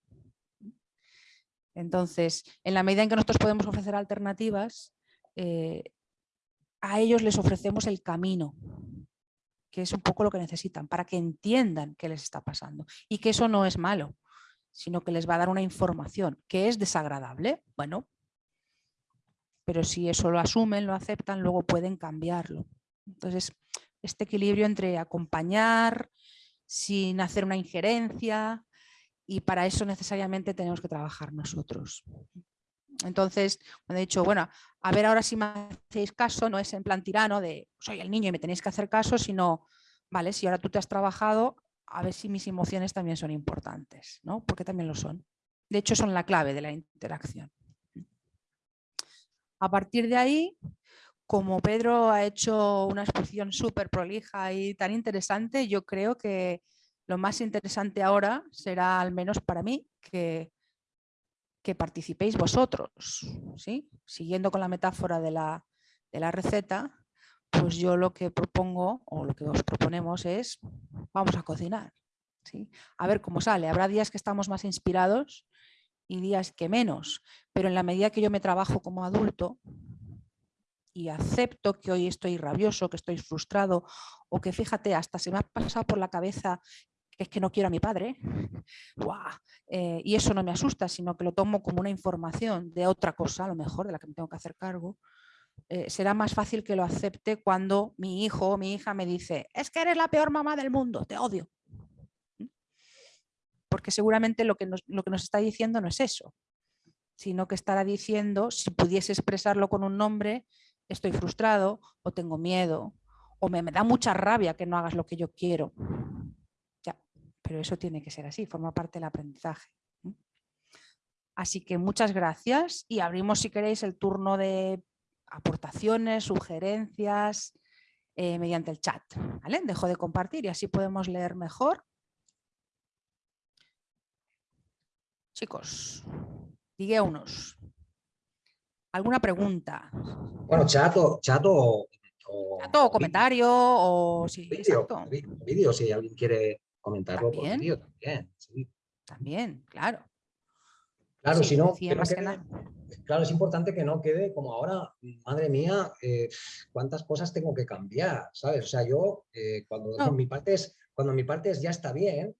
Entonces, en la medida en que nosotros podemos ofrecer alternativas, eh, a ellos les ofrecemos el camino, que es un poco lo que necesitan, para que entiendan qué les está pasando y que eso no es malo sino que les va a dar una información que es desagradable, bueno, pero si eso lo asumen, lo aceptan, luego pueden cambiarlo. Entonces, este equilibrio entre acompañar sin hacer una injerencia y para eso necesariamente tenemos que trabajar nosotros. Entonces, cuando he dicho, bueno, a ver ahora si me hacéis caso, no es en plan tirano de soy el niño y me tenéis que hacer caso, sino, vale, si ahora tú te has trabajado, a ver si mis emociones también son importantes, ¿no? porque también lo son. De hecho, son la clave de la interacción. A partir de ahí, como Pedro ha hecho una exposición súper prolija y tan interesante, yo creo que lo más interesante ahora será, al menos para mí, que, que participéis vosotros. ¿sí? Siguiendo con la metáfora de la, de la receta, pues yo lo que propongo o lo que os proponemos es vamos a cocinar. ¿sí? A ver cómo sale. Habrá días que estamos más inspirados y días que menos, pero en la medida que yo me trabajo como adulto y acepto que hoy estoy rabioso, que estoy frustrado o que fíjate, hasta se me ha pasado por la cabeza que es que no quiero a mi padre, [laughs] eh, y eso no me asusta, sino que lo tomo como una información de otra cosa, a lo mejor, de la que me tengo que hacer cargo, eh, será más fácil que lo acepte cuando mi hijo o mi hija me dice es que eres la peor mamá del mundo, te odio. ¿Mm? Porque seguramente lo que, nos, lo que nos está diciendo no es eso, sino que estará diciendo, si pudiese expresarlo con un nombre, estoy frustrado o tengo miedo o me, da mucha rabia que no hagas lo que yo quiero. Ya, pero eso tiene que ser así, forma parte del aprendizaje. Así que muchas gracias y abrimos si queréis el turno de aportaciones, sugerencias eh, mediante el chat. ¿vale? Dejo de compartir y así podemos leer mejor. Chicos, digue unos. ¿Alguna pregunta? Bueno, chat o... Chat o, comentario o... Sí, vídeo, si alguien quiere comentarlo por vídeo también. También, claro. Claro, si no, claro, es importante que no quede como ahora, madre mía, eh, cuántas cosas tengo que cambiar, ¿sabes? O sea, yo eh, cuando, mi parte es, cuando mi parte es ya está bien,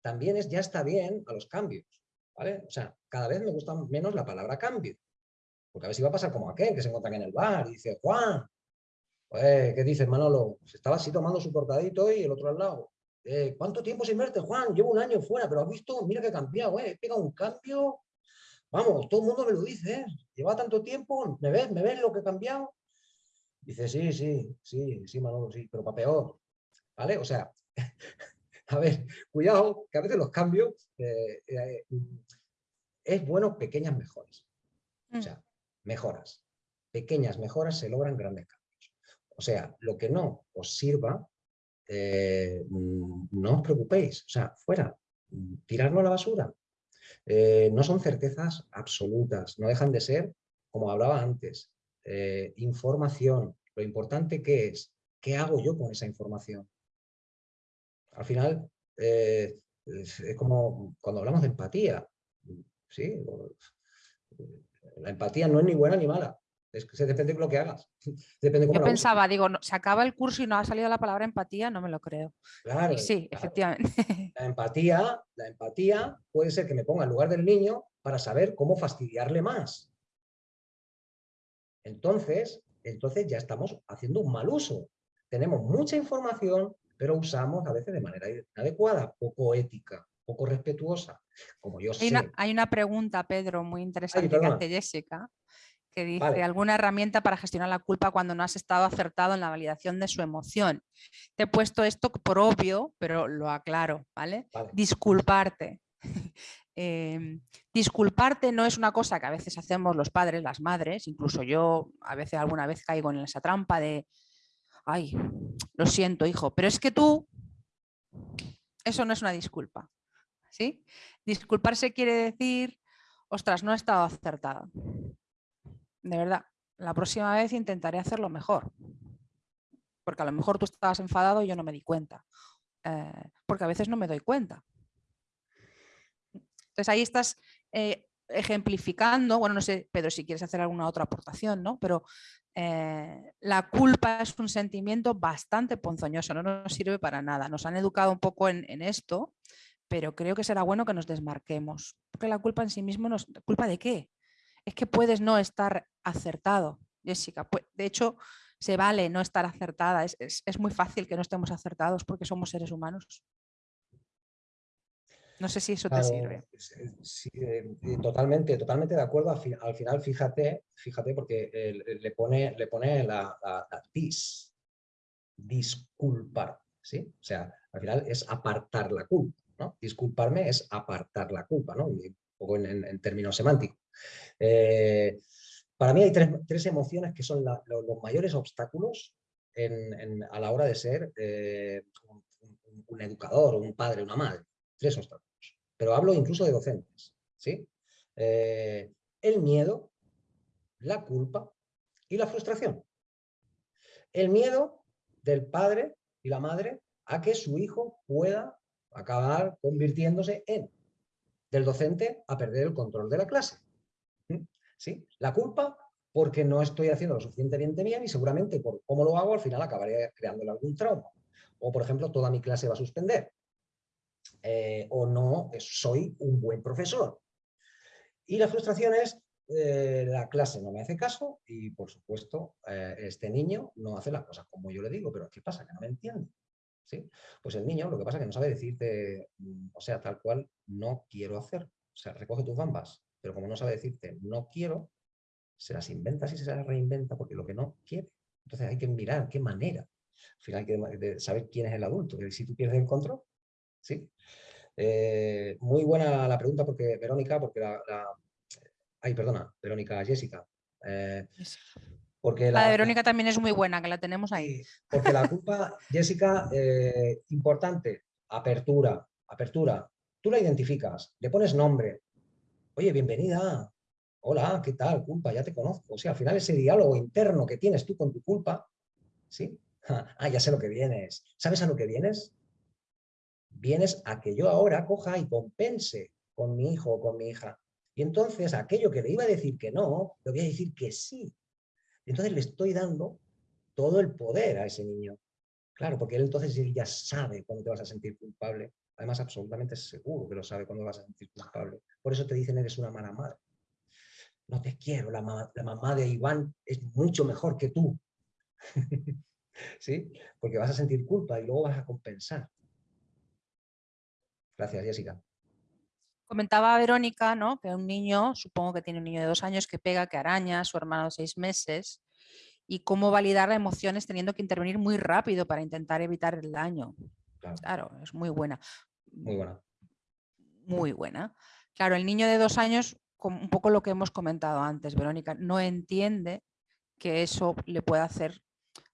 también es ya está bien a los cambios, ¿vale? O sea, cada vez me gusta menos la palabra cambio, porque a ver si va a pasar como aquel que se encuentra en el bar y dice, Juan, pues, ¿qué dices Manolo? Se estaba así tomando su cortadito y el otro al lado. Eh, ¿Cuánto tiempo sin verte, Juan? Llevo un año fuera, pero has visto, mira que he cambiado, he pegado un cambio Vamos, todo el mundo me lo dice, ¿eh? lleva tanto tiempo, ¿me ves? ¿Me ves lo que he cambiado? Dice, sí, sí, sí, sí, Manolo, sí, pero para peor. ¿Vale? O sea, [laughs] a ver, cuidado, que a veces los cambios eh, eh, es bueno pequeñas mejoras. O sea, mejoras. Pequeñas mejoras se logran grandes cambios. O sea, lo que no os sirva, no os preocupéis. O sea, fuera, tirarlo a la basura. Eh, no son certezas absolutas, no dejan de ser, como hablaba antes, eh, información. Lo importante que es, ¿qué hago yo con esa información? Al final, eh, es, como cuando hablamos de empatía. ¿sí? La empatía no es ni buena ni mala. Es que se depende de lo que hagas. [laughs] Depende Yo pensaba, digo, se acaba el curso y no ha salido la palabra empatía, no me lo creo. Claro. sí, efectivamente. [laughs] La empatía, la empatía puede ser que me ponga en lugar del niño para saber cómo fastidiarle más. Entonces, entonces ya estamos haciendo un mal uso. Tenemos mucha información, pero usamos a veces de manera inadecuada, poco ética, poco respetuosa. Como yo hay, Una, hay una pregunta, Pedro, muy interesante que hace Jessica, que dice alguna herramienta para gestionar la culpa cuando no has estado acertado en la validación de su emoción. Te he puesto esto por obvio, pero lo aclaro, ¿vale? Disculparte. [laughs] Em, disculparte no es una cosa que a veces hacemos los padres, las madres, incluso yo a veces alguna vez caigo en esa trampa de, ay, lo siento hijo, pero es que tú, eso no es una disculpa. ¿Sí? Disculparse quiere decir, ostras, no he estado acertada. De verdad, la próxima vez intentaré hacerlo mejor. Porque a lo mejor tú estabas enfadado y yo no me di cuenta. Eh, porque a veces no me doy cuenta. Entonces ahí estás eh, ejemplificando, bueno, no sé, Pedro, si quieres hacer alguna otra aportación, ¿no? Pero eh, la culpa es un sentimiento bastante ponzoñoso, no nos sirve para nada. Nos han educado un poco en, esto, pero creo que será bueno que nos desmarquemos. Porque la culpa en sí mismo, nos, ¿culpa de qué? Es que puedes no estar acertado, Jessica. De hecho, se vale no estar acertada. es muy fácil que no estemos acertados porque somos seres humanos. No sé si eso te sirve. Sí, eh, totalmente, totalmente de acuerdo. Al, final, fíjate, fíjate, porque le pone, le pone la, dis, disculpar, ¿sí? O sea, al final es apartar la culpa, ¿no? Disculparme es apartar la culpa, ¿no? Un poco en, términos semánticos. Eh, para mí hay tres, emociones que son los mayores obstáculos a la hora de ser eh, un, un educador, un padre, una madre. Tres obstáculos pero hablo incluso de docentes. ¿sí? Eh, el miedo, la culpa y la frustración. El miedo del padre y la madre a que su hijo pueda acabar convirtiéndose en del docente a perder el control de la clase. ¿Mm? ¿Sí? La culpa porque no estoy haciendo lo suficientemente bien y seguramente por cómo lo hago al final acabaré creándole algún trauma. O por ejemplo, toda mi clase va a suspender. Eh, o no soy un buen profesor. Y la frustración es, eh, la clase no me hace caso y por supuesto eh, este niño no hace las cosas como yo le digo, pero ¿qué pasa? Que no me entiende. ¿Sí? Pues el niño lo que pasa es que no sabe decirte, mm, o sea, tal cual, no quiero hacer. O sea, recoge tus bambas, pero como no sabe decirte no quiero, se las inventa y se las reinventa porque lo que no quiere. Entonces hay que mirar qué manera. Al final hay que saber quién es el adulto. Si tú pierdes el control, ¿sí? Eh, muy buena la pregunta porque Verónica, porque la, ay, perdona, Verónica, Jessica. Eh, porque la, de Verónica también es muy buena, que la tenemos ahí. Porque la culpa, [laughs] Jessica, eh, importante, apertura, apertura. Tú la identificas, le pones nombre. Oye, bienvenida. Hola, ¿qué tal? Culpa, ya te conozco. O sea, al final ese diálogo interno que tienes tú con tu culpa, ¿sí? [laughs] Ah, ya sé lo que vienes. ¿Sabes a lo que vienes? vienes a que yo ahora coja y compense con mi hijo o con mi hija. Y entonces aquello que le iba a decir que no, le voy a decir que sí. Entonces le estoy dando todo el poder a ese niño. Claro, porque él entonces ya sabe cuándo te vas a sentir culpable. Además, absolutamente seguro que lo sabe cuándo vas a sentir culpable. Por eso te dicen, eres una mala madre. No te quiero, la, mamá de Iván es mucho mejor que tú. [laughs] ¿Sí? Porque vas a sentir culpa y luego vas a compensar. Gracias, Jessica. Comentaba Verónica ¿no? que un niño, supongo que tiene un niño de dos años que pega, que araña, su hermano de seis meses, y cómo validar las emociones teniendo que intervenir muy rápido para intentar evitar el daño. Claro, es muy buena. Muy buena. Muy buena. Claro, el niño de dos años, un poco lo que hemos comentado antes, Verónica, no entiende que eso le puede hacer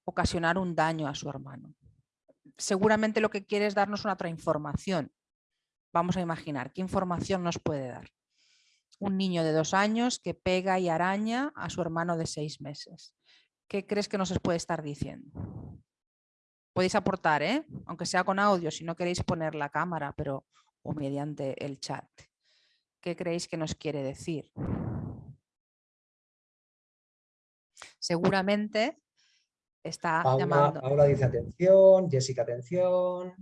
ocasionar un daño a su hermano. Seguramente lo que quiere es darnos una otra información, Vamos a imaginar, ¿qué información nos puede dar? Un niño de dos años que pega y araña a su hermano de seis meses. ¿Qué crees que nos puede estar diciendo? Podéis aportar, ¿eh? aunque sea con audio, si no queréis poner la cámara, pero o mediante el chat. ¿Qué creéis que nos quiere decir? Seguramente está llamando. Paula dice atención, Jessica atención.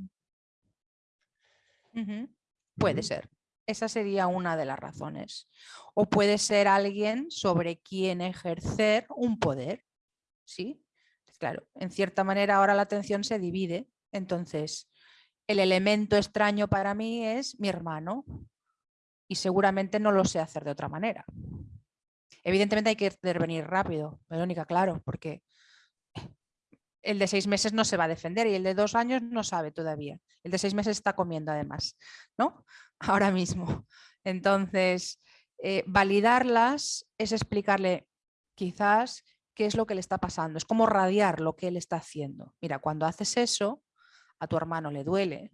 Puede ser. Esa sería una de las razones. O puede ser alguien sobre quien ejercer un poder. ¿Sí? Claro, en cierta manera ahora la atención se divide. Entonces, el elemento extraño para mí es mi hermano y seguramente no lo sé hacer de otra manera. Evidentemente hay que intervenir rápido, Verónica, claro, porque el de seis meses no se va a defender y el de dos años no sabe todavía. El de seis meses está comiendo además, ¿no? [laughs] Ahora mismo. Entonces, eh, validarlas es explicarle quizás qué es lo que le está pasando, es como radiar lo que él está haciendo. Mira, cuando haces eso, a tu hermano le duele.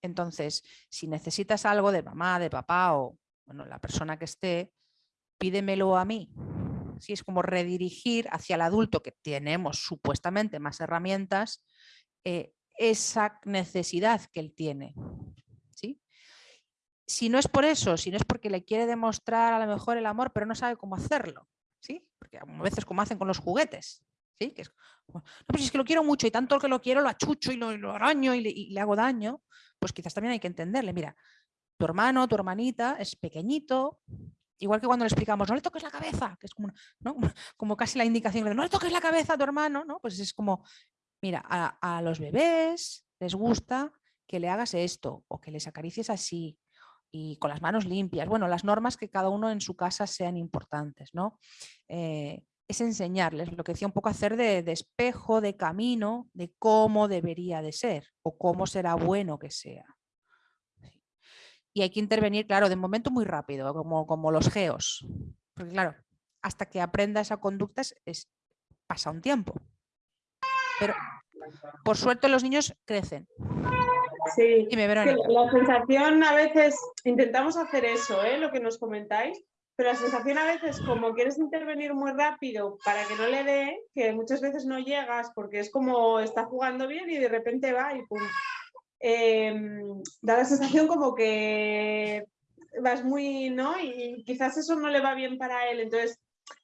Entonces, si necesitas algo de mamá, de papá o bueno, la persona que esté, pídemelo a mí. Si es como redirigir hacia el adulto que tenemos supuestamente más herramientas, eh, esa necesidad que él tiene. ¿sí? Si no es por eso, si no es porque le quiere demostrar a lo mejor el amor, pero no sabe cómo hacerlo, ¿sí? porque a veces como hacen con los juguetes, ¿sí? que es, no, pues es que lo quiero mucho y tanto que lo quiero lo achucho y lo, araño y le, y le hago daño, pues quizás también hay que entenderle, mira, tu hermano, tu hermanita es pequeñito, Igual que cuando le explicamos, no le toques la cabeza, que es como, [laughs] como casi la indicación de no le toques la cabeza a tu hermano, ¿no? Pues es como, mira, a, los bebés les gusta que le hagas esto o que les acaricies así y con las manos limpias. Bueno, las normas que cada uno en su casa sean importantes, ¿no? Eh, es enseñarles lo que decía un poco hacer de, de, espejo, de camino, de cómo debería de ser o cómo será bueno que sea y hay que intervenir, claro, de momento muy rápido, como, como los geos. Porque claro, hasta que aprenda esa conducta es, pasa un tiempo. Pero por suerte los niños crecen. Sí, la sensación a veces, intentamos hacer eso, ¿eh? lo que nos comentáis, pero la sensación a veces como quieres intervenir muy rápido para que no le dé, que muchas veces no llegas porque es como está jugando bien y de repente va y pum, Em, da la sensación como que vas muy, ¿no? Y quizás eso no le va bien para él. Entonces,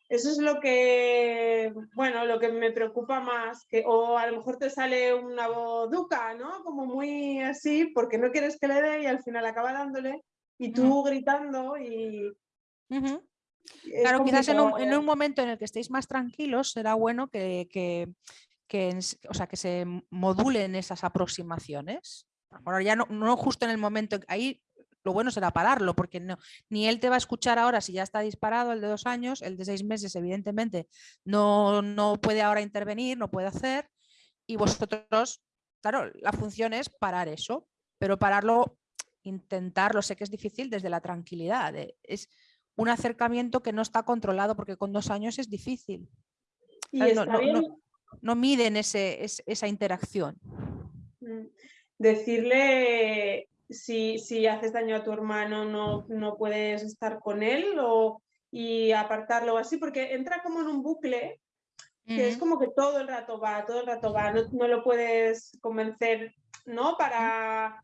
eso es lo que, bueno, lo que me preocupa más, que, o a lo mejor te sale una duca, ¿no? Como muy así, porque no quieres que le dé y al final acaba dándole, y tú gritando y... Claro, quizás en un, momento en el que estéis más tranquilos será bueno que, que, que, o sea, que se modulen esas aproximaciones. Ahora ya no, no justo en el momento, ahí lo bueno será pararlo, porque no, ni él te va a escuchar ahora si ya está disparado el de dos años, el de seis meses evidentemente no, no puede ahora intervenir, no puede hacer, y vosotros, claro, la función es parar eso, pero pararlo, intentarlo, sé que es difícil desde la tranquilidad, es un acercamiento que no está controlado porque con dos años es difícil. Y está bien no miden ese, esa interacción. Mm. Decirle si, si, haces daño a tu hermano no, no puedes estar con él o, y apartarlo así, porque entra como en un bucle que es como que todo el rato va, todo el rato va, no, no lo puedes convencer, ¿no? Para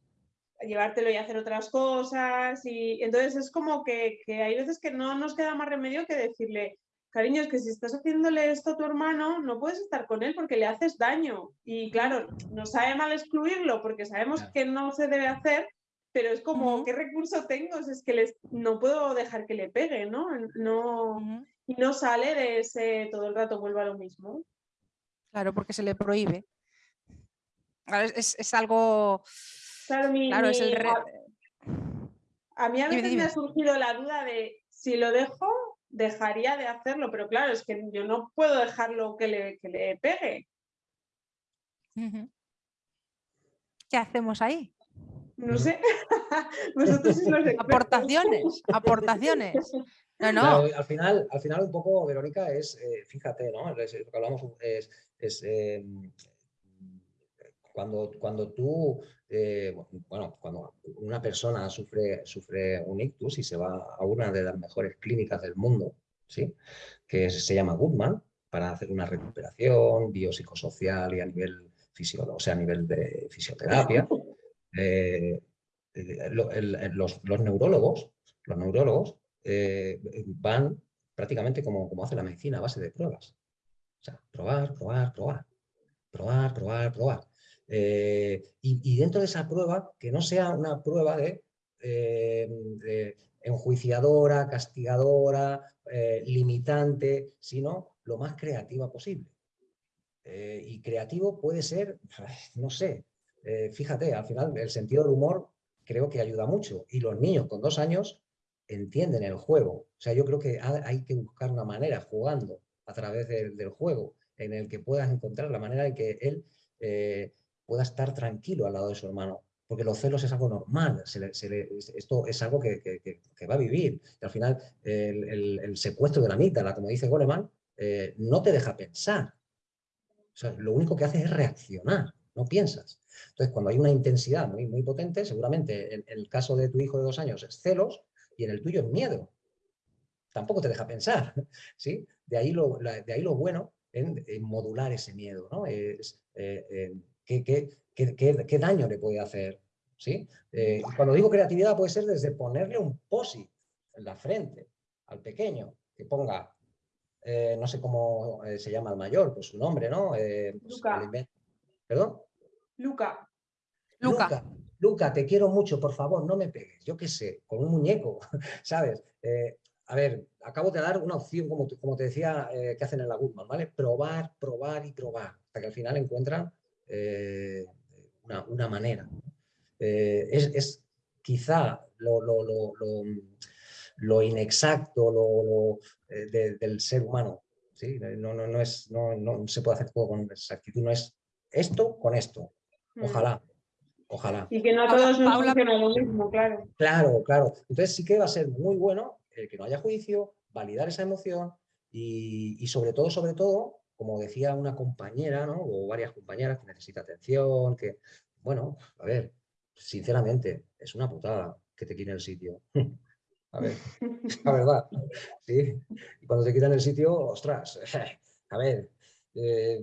llevártelo y hacer otras cosas y entonces es como que, que hay veces que no nos queda más remedio que decirle, cariño, es que si estás haciéndole esto a tu hermano, no puedes estar con él porque le haces daño. Y claro, nos sabe mal excluirlo porque sabemos que no se debe hacer, pero es como, ¿qué recurso tengo? Es que les, no puedo dejar que le pegue, ¿no? no Y no sale de ese todo el rato vuelva a lo mismo. Claro, porque se le prohíbe. Es, algo... Claro, es el a, mí a veces me ha surgido la duda de si lo dejo dejaría de hacerlo, pero claro, es que yo no puedo dejarlo que le, que le pegue. ¿Qué hacemos ahí? No sé. [laughs] [laughs] aportaciones, aportaciones. No, no. al, final, al final un poco, Verónica, es, eh, fíjate, ¿no? lo que hablamos es, em, cuando, cuando tú, eh, bueno, cuando una persona sufre, sufre un ictus y se va a una de las mejores clínicas del mundo, ¿sí? que se llama Goodman, para hacer una recuperación biopsicosocial y a nivel, o sea, a nivel de fisioterapia, eh, los, neurólogos, los neurólogos van prácticamente como, como hace la medicina a base de pruebas. O sea, probar, probar, probar, probar, probar, probar. Y, dentro de esa prueba, que no sea una prueba de enjuiciadora, castigadora, eh, limitante, sino lo más creativa posible. Eh, y creativo puede ser, [sighs] no sé, eh, fíjate, al final el sentido del humor creo que ayuda mucho. Y los niños con dos años entienden el juego. O sea, yo creo que hay que buscar una manera, jugando a través del juego, en el que puedas encontrar la manera en que él pueda estar tranquilo al lado de su hermano porque los celos es algo normal, esto es algo que, va a vivir. Y al final, el, secuestro de la amígdala, como dice Goleman, eh, no te deja pensar. O sea, lo único que hace es reaccionar, no piensas. Entonces, cuando hay una intensidad muy, muy potente, seguramente en, el caso de tu hijo de dos años es celos y en el tuyo es miedo. Tampoco te deja pensar, [laughs] ¿sí? De ahí lo, de ahí lo bueno en, modular ese miedo, ¿no? Eh, qué, daño le puede hacer. ¿sí? Eh, cuando digo creatividad puede ser desde ponerle un posit en la frente al pequeño, que ponga, eh, no sé cómo eh, se llama el mayor, pues su nombre, ¿no? Pues, Luca. ¿Perdón? Luca. Luca. Luca, te quiero mucho, por favor, no me pegues. Yo qué sé, con un muñeco, [laughs] ¿sabes? a ver, acabo de dar una opción, como, como te decía, que hacen en la Goodman, ¿vale? Probar, probar y probar, hasta que al final encuentran eh, una, manera. Eh, es, quizá lo, lo, inexacto eh, del ser humano. ¿sí? No, no, no, es, no, se puede hacer todo con exactitud, no es esto con esto. Mm. Ojalá. Ojalá. Y que no todos nos funciona lo mismo, claro. Claro, claro. Entonces sí que va a ser muy bueno que no haya juicio, validar esa emoción y, y sobre todo, sobre todo, como decía una compañera, ¿no? o varias compañeras, que necesita atención, que, bueno, a ver, sinceramente, es una putada que te quiten el sitio. [laughs] A ver, la verdad, ¿sí? Y cuando te quitan el sitio, ostras, [laughs] a ver, eh,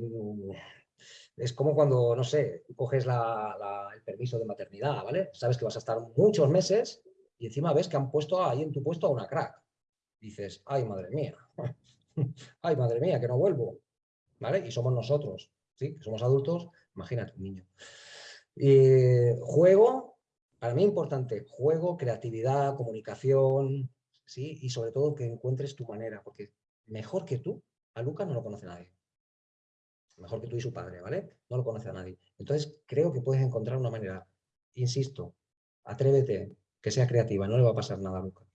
es como cuando, no sé, coges el permiso de maternidad, ¿vale? Sabes que vas a estar muchos meses y encima ves que han puesto ahí en tu puesto a una crack. Dices, ay, madre mía, [laughs] ay, madre mía, que no vuelvo. Y somos nosotros, ¿sí? somos adultos, imagínate un niño. juego, para mí importante, juego, creatividad, comunicación, ¿sí? Y sobre todo que encuentres tu manera, porque mejor que tú, a Lucas no lo conoce nadie. Mejor que tú y su padre, ¿vale? No lo conoce a nadie. Entonces creo que puedes encontrar una manera, insisto, atrévete, que sea creativa, no le va a pasar nada a Lucas.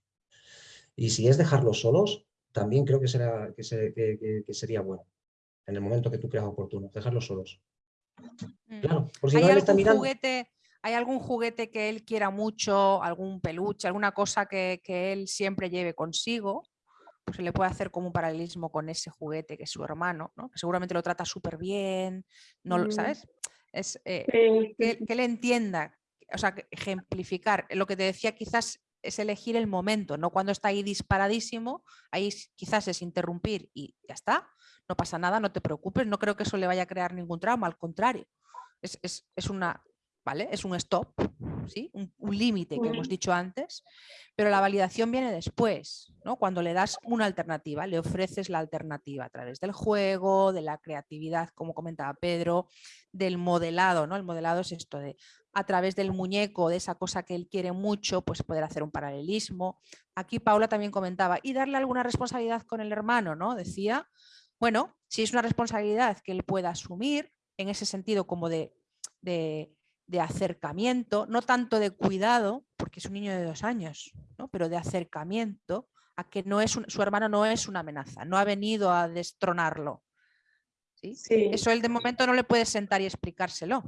Y si es dejarlos solos, también creo que, será, que sería bueno en el momento que tú creas oportuno, dejarlos solos. Mm. Claro, por si ¿Hay, algún juguete, ¿Hay algún juguete que él quiera mucho, algún peluche, alguna cosa que, él siempre lleve consigo? Pues se le puede hacer como un paralelismo con ese juguete que es su hermano, ¿no? que seguramente lo trata súper bien, ¿no? Mm. ¿sabes? Es, eh, que, que él entienda, o sea, ejemplificar. Lo que te decía quizás es elegir el momento, no cuando está ahí disparadísimo, ahí quizás es interrumpir y ya está, no pasa nada, no te preocupes, no creo que eso le vaya a crear ningún trauma, al contrario, es, una, ¿vale? Es un stop, ¿sí? un, límite que hemos dicho antes, pero la validación viene después, ¿no? cuando le das una alternativa, le ofreces la alternativa a través del juego, de la creatividad, como comentaba Pedro, del modelado, ¿no? el modelado es esto de a través del muñeco, de esa cosa que él quiere mucho, pues poder hacer un paralelismo. Aquí Paula también comentaba, y darle alguna responsabilidad con el hermano, ¿no? Decía, bueno, si es una responsabilidad que él pueda asumir, en ese sentido como de, de, acercamiento, no tanto de cuidado, porque es un niño de dos años, pero de acercamiento a que no es su hermano no es una amenaza, no ha venido a destronarlo. Eso él de momento no le puede sentar y explicárselo.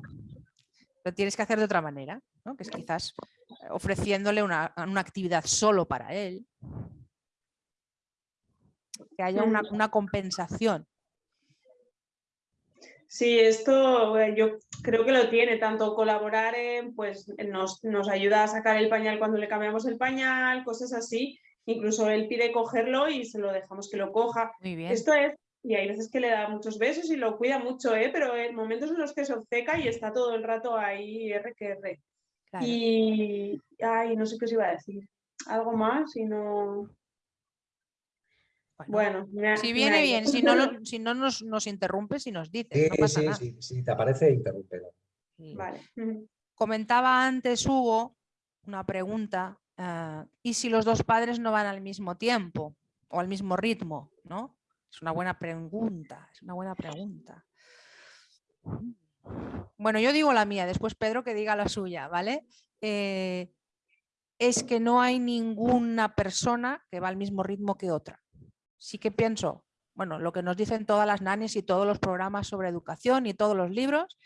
Lo tienes que hacer de otra manera, que es quizás ofreciéndole una, una actividad solo para él, que haya una, compensación. Sí, esto eh, yo creo que lo tiene, tanto colaborar en, pues nos, nos, ayuda a sacar el pañal cuando le cambiamos el pañal, cosas así, incluso él pide cogerlo y se lo dejamos que lo coja. Esto es, y hay veces que le da muchos besos y lo cuida mucho, ¿eh? pero en momentos en los que se obceca y está todo el rato ahí R que R. Y, ay, no sé qué os iba a decir. Algo más y no... Bueno, si viene bien, si no, [laughs] si no nos, nos interrumpes y nos dices, no pasa nada. si te aparece, interrúmpelo. Vale. Comentaba antes Hugo una pregunta, ah, ¿y si los dos padres no van al mismo tiempo o al mismo ritmo? ¿no? Es una buena pregunta, es una buena pregunta. Bueno, yo digo la mía, después Pedro que diga la suya, ¿vale? Eh, es que no hay ninguna persona que va al mismo ritmo que otra sí que pienso, bueno, lo que nos dicen todas las nanis y todos los programas sobre educación y todos los libros,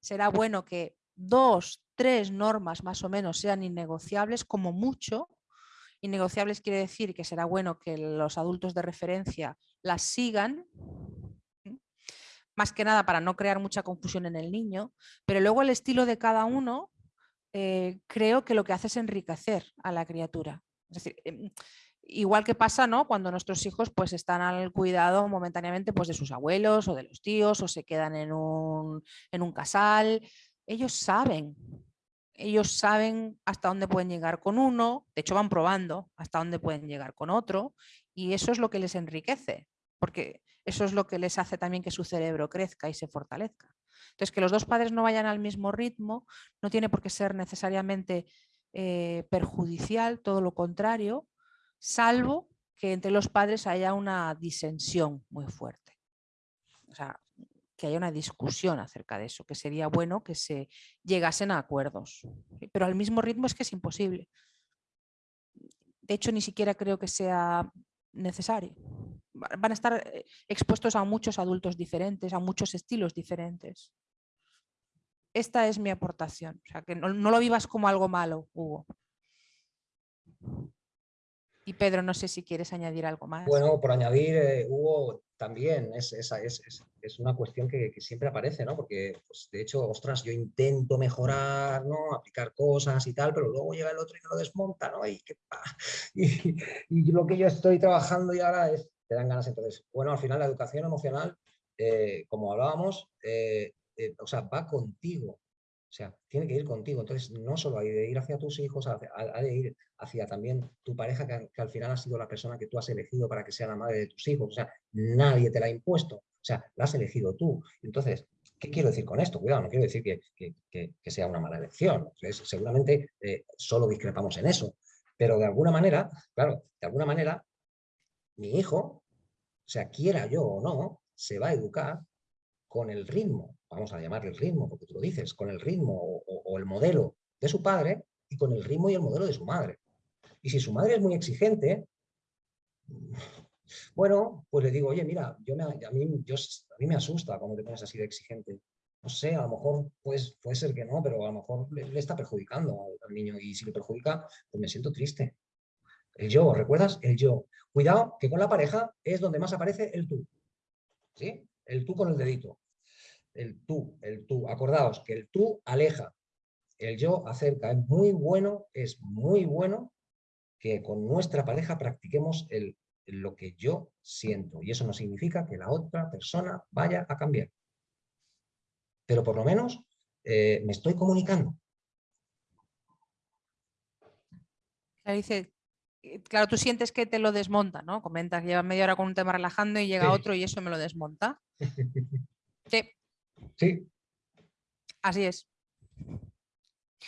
será bueno que dos, tres normas más o menos sean innegociables como mucho. Innegociables quiere decir que será bueno que los adultos de referencia las sigan, más que nada para no crear mucha confusión en el niño, pero luego el estilo de cada uno eh, creo que lo que hace es enriquecer a la criatura. Es decir, em, igual que pasa ¿no? cuando nuestros hijos pues, están al cuidado momentáneamente pues, de sus abuelos o de los tíos o se quedan en un, en un casal. Ellos saben, ellos saben hasta dónde pueden llegar con uno, de hecho van probando hasta dónde pueden llegar con otro y eso es lo que les enriquece, porque eso es lo que les hace también que su cerebro crezca y se fortalezca. Entonces, que los dos padres no vayan al mismo ritmo no tiene por qué ser necesariamente eh, perjudicial, todo lo contrario, salvo que entre los padres haya una disensión muy fuerte. O sea, que haya una discusión acerca de eso, que sería bueno que se llegasen a acuerdos. Pero al mismo ritmo es que es imposible. De hecho, ni siquiera creo que sea necesario. Van a estar eh, expuestos a muchos adultos diferentes, a muchos estilos diferentes. Esta es mi aportación. O sea, que no, no lo vivas como algo malo, Hugo. Y Pedro, no sé si quieres añadir algo más. Bueno, por añadir, eh, Hugo, también es, es, es, una cuestión que, siempre aparece, ¿no? Porque, pues, de hecho, ostras, yo intento mejorar, ¿no? Aplicar cosas y tal, pero luego llega el otro y lo desmonta, ¿no? Y, [laughs] y, lo que yo estoy trabajando y ahora es, te dan ganas entonces. Bueno, al final la educación emocional, eh, como hablábamos, eh, o sea, va contigo. Sea, tiene que ir contigo. Entonces, no solo hay de ir hacia tus hijos, ha, de ir hacia también tu pareja, que, al final ha sido la persona que tú has elegido para que sea la madre de tus hijos. O sea, nadie te la ha impuesto. O sea, la has elegido tú. Entonces, ¿qué quiero decir con esto? Cuidado, no quiero decir que, sea una mala elección. seguramente eh, solo discrepamos en eso. Pero de alguna manera, claro, de alguna manera, mi hijo, o sea, quiera yo o no, se va a educar con el ritmo, vamos a llamarle el ritmo, porque tú lo dices, con el ritmo o, el modelo de su padre y con el ritmo y el modelo de su madre. Y si su madre es muy exigente, [laughs] bueno, pues le digo, oye, mira, yo me, a, mí, me asusta cuando te pones así de exigente. No sé, a lo mejor pues, puede ser que no, pero a lo mejor le, está perjudicando al, niño y si le perjudica, pues me siento triste. El yo, ¿recuerdas? El yo. Cuidado, que con la pareja es donde más aparece el tú. ¿Sí? El tú con el dedito el tú, el tú. Acordaos que el tú aleja, el yo acerca. Es muy bueno, es muy bueno que con nuestra pareja practiquemos el, lo que yo siento. Y eso no significa que la otra persona vaya a cambiar. Pero por lo menos eh, me estoy comunicando. Dice, eh, claro, tú sientes que te lo desmonta, ¿no? Comentas que lleva media hora con un tema relajando y llega otro y eso me lo desmonta. Sí, [laughs] Sí. Así es.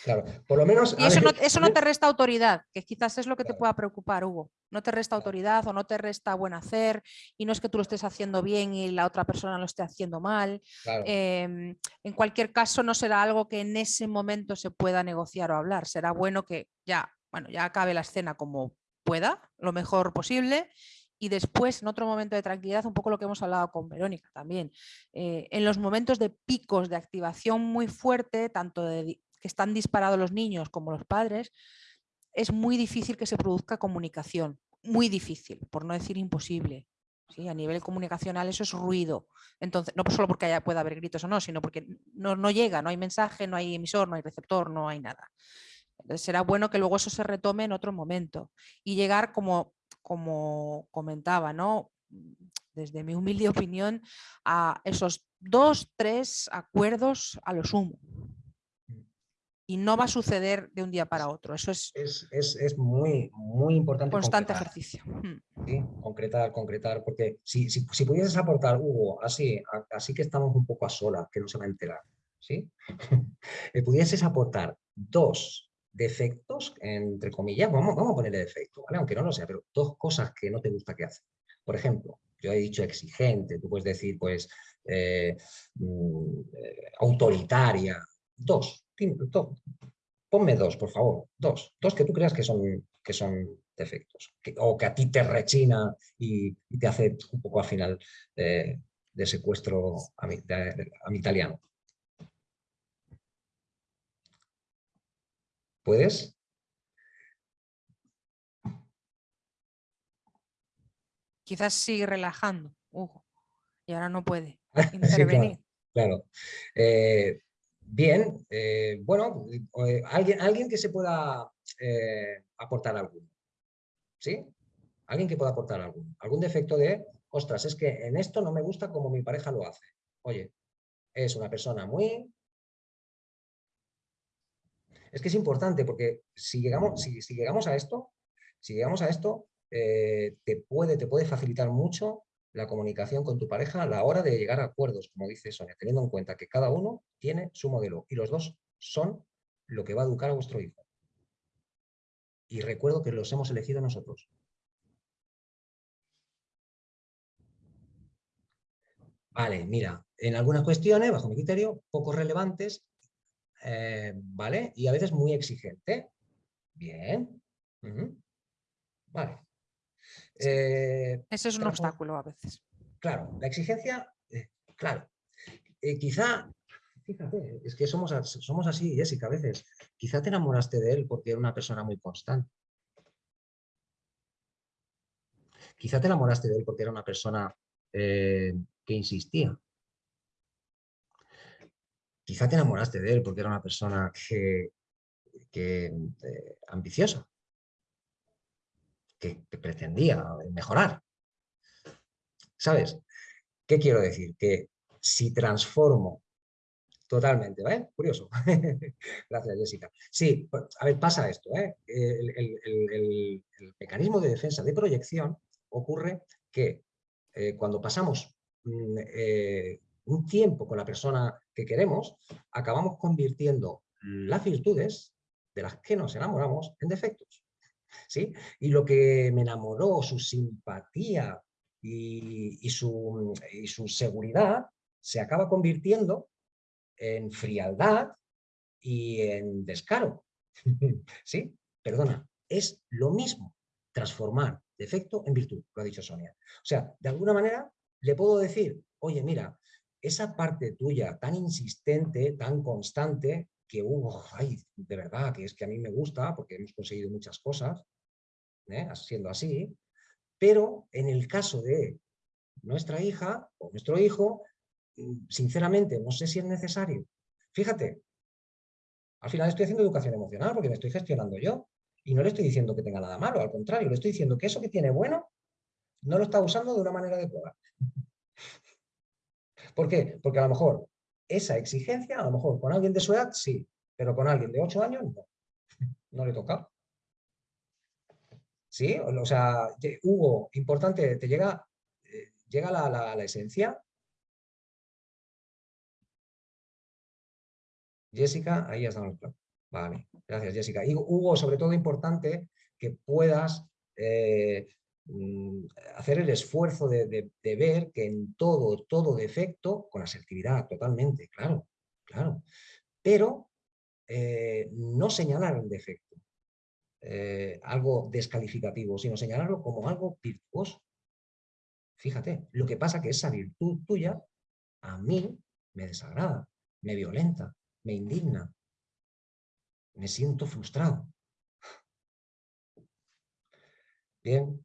Claro, por lo menos... Y eso no, te resta autoridad, que quizás es lo que te pueda preocupar, Hugo. No te resta autoridad o no te resta buen hacer y no es que tú lo estés haciendo bien y la otra persona lo esté haciendo mal. Em, en cualquier caso no será algo que en ese momento se pueda negociar o hablar. Será bueno que ya, bueno, ya acabe la escena como pueda, lo mejor posible y después, en otro momento de tranquilidad, un poco lo que hemos hablado con Verónica también, eh, en los momentos de picos de activación muy fuerte, tanto de que están disparados los niños como los padres, es muy difícil que se produzca comunicación, muy difícil, por no decir imposible. ¿sí? A nivel comunicacional eso es ruido. Entonces, no solo porque haya, pueda haber gritos o no, sino porque no, no llega, no hay mensaje, no hay emisor, no hay receptor, no hay nada. Será bueno que luego eso se retome en otro momento y llegar como como comentaba, ¿no? desde mi humilde [laughs] opinión, a esos dos, tres acuerdos a lo sumo. y no va a suceder de un día para otro. Eso es, es, muy, muy importante. Constante ejercicio. Mm. Concretar, concretar, porque si, si, pudieses aportar, Hugo, así, así que estamos un poco a solas, que no se va a enterar, ¿sí? [laughs] pudieses aportar dos defectos, entre comillas, vamos, vamos a ponerle defecto, ¿vale? aunque no lo sea, pero dos cosas que no te gusta que hace. Por ejemplo, yo he dicho exigente, tú puedes decir, pues, eh, mm, autoritaria. Dos, ponme dos, por favor, dos. Dos que tú creas que son, que son defectos, o que a ti te rechina y, te hace un poco al final eh, de secuestro a mi, italiano. ¿Puedes? Quizás sigue relajando, Hugo, y ahora no puede [laughs] intervenir. claro. Eh, bien, eh, bueno, eh, alguien, alguien que se pueda aportar algo. ¿Sí? Alguien que pueda aportar algo. Algún defecto de, ostras, es que en esto no me gusta como mi pareja lo hace. Oye, es una persona muy... Es que es importante porque si llegamos, si, llegamos a esto, si llegamos a esto, te, puede, te puede facilitar mucho la comunicación con tu pareja a la hora de llegar a acuerdos, como dice Sonia, teniendo en cuenta que cada uno tiene su modelo y los dos son lo que va a educar a vuestro hijo. Y recuerdo que los hemos elegido nosotros. Vale, mira, en algunas cuestiones, bajo mi criterio, poco relevantes, eh, ¿vale? Y a veces muy exigente. Bien. Vale. Eh, Ese es un obstáculo a veces. Claro, la exigencia, eh, claro. Quizá, fíjate, es que somos, somos así, Jessica, a veces. Quizá te enamoraste de él porque era una persona muy constante. Quizá te enamoraste de él porque era una persona que insistía. Quizá te enamoraste de él porque era una persona que, que ambiciosa que, pretendía mejorar. ¿Sabes? ¿Qué quiero decir? Que si transformo totalmente, ¿eh? Curioso. [laughs] Gracias, Jessica. Sí, pues, a ver, pasa esto, ¿eh? el, mecanismo de defensa de proyección ocurre que eh, cuando pasamos mm, eh, un tiempo con la persona que queremos, acabamos convirtiendo las virtudes de las que nos enamoramos en defectos. ¿sí? Y lo que me enamoró, su simpatía y, su, su seguridad, se acaba convirtiendo en frialdad y en descaro. [laughs] ¿Sí? Perdona, es lo mismo transformar defecto en virtud, lo ha dicho Sonia. O sea, de alguna manera le puedo decir, oye, mira, esa parte tuya tan insistente, tan constante, que, hubo, ay, de verdad, que es que a mí me gusta porque hemos conseguido muchas cosas, ¿eh? siendo así, pero en el caso de nuestra hija o nuestro hijo, mm, sinceramente no sé si es necesario. Fíjate, al final estoy haciendo educación emocional porque me estoy gestionando yo y no le estoy diciendo que tenga nada malo, al contrario, le estoy diciendo que eso que tiene bueno no lo está usando de una manera adecuada. ¿Por qué? Porque a lo mejor esa exigencia, a lo mejor con alguien de su edad, sí, pero con alguien de 8 años, no. [laughs] No le toca. ¿Sí? O sea, Hugo, importante, ¿te llega, eh, llega la, la, esencia? Jessica, ahí ya estamos. Vale, gracias Jessica. Hugo, sobre todo importante que puedas eh, hacer el esfuerzo de, ver que en todo, todo defecto, con asertividad totalmente, claro, claro, pero eh, no señalar el defecto, eh, algo descalificativo, sino señalarlo como algo virtuoso. Fíjate, lo que pasa que esa virtud tuya a mí me desagrada, me violenta, me indigna, me siento frustrado. Bien,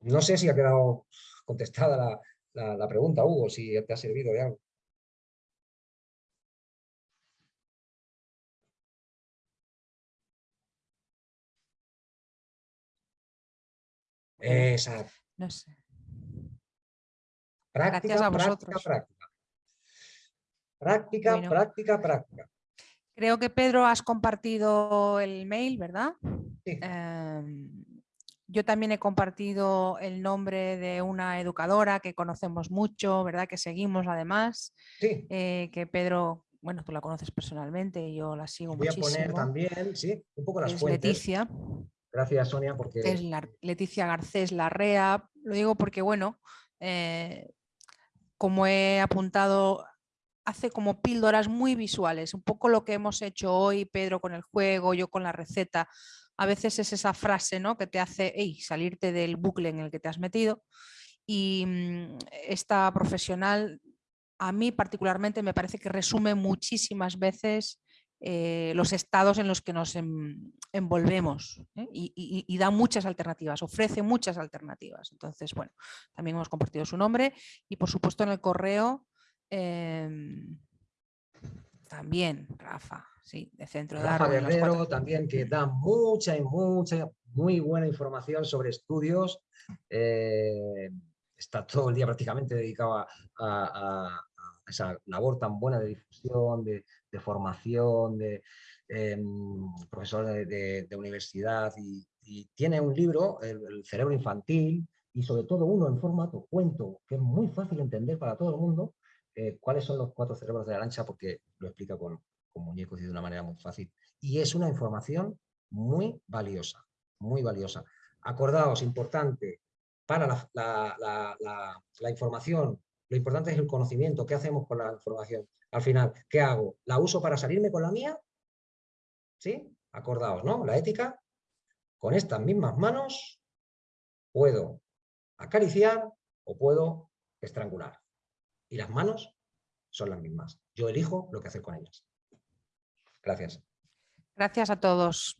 no sé si ha quedado contestada la, pregunta, Hugo, si te ha servido de algo. Exacto. No sé. Práctica, práctica, práctica. Práctica, práctica, práctica. Creo que Pedro has compartido el mail, ¿verdad? Sí. Em, yo también he compartido el nombre de una educadora que conocemos mucho, ¿verdad? Que seguimos además. Sí. eh, que Pedro, bueno, tú la conoces personalmente y yo la sigo Voy a muchísimo. poner también, sí, un poco las es fuentes. Leticia, Gracias, Sonia, porque que es la- Leticia Garcés Larrea. Lo digo porque, bueno, eh, como he apuntado, hace como píldoras muy visuales, un poco lo que hemos hecho hoy, Pedro con el juego, yo con la receta. A veces es esa frase ¿no? que te hace "Ey", salirte del bucle en el que te has metido. Y mm, esta profesional, a mí particularmente, me parece que resume muchísimas veces eh, los estados en los que nos em- envolvemos ¿eh? y da muchas alternativas, ofrece muchas alternativas. Entonces, bueno, también hemos compartido su nombre y por supuesto en el correo em, también, Rafa, sí, de Centro de Rafa Darwin, Guerrero también que da mucha y mucha, muy buena información sobre estudios. eh, está todo el día prácticamente dedicado a, a- a- a esa labor tan buena de difusión, de, de formación, de em, profesor de, de- de universidad y, y tiene un libro, el, el cerebro infantil, y sobre todo uno en formato cuento, que es muy fácil de entender para todo el mundo, eh, cuáles son los cuatro cerebros de la lancha, porque lo explica con, con muñecos y de una manera muy fácil. Y es una información muy valiosa, muy valiosa. Acordaos, importante, para la, la- información, lo importante es el conocimiento. ¿Qué hacemos con la información? Al final, ¿qué hago? ¿La uso para salirme con la mía? ¿Sí? Acordaos, ¿no? La ética. Con estas mismas manos puedo acariciar o puedo estrangular. Y las manos son las mismas. Yo elijo lo que hacer con ellas. Gracias. Gracias a todos.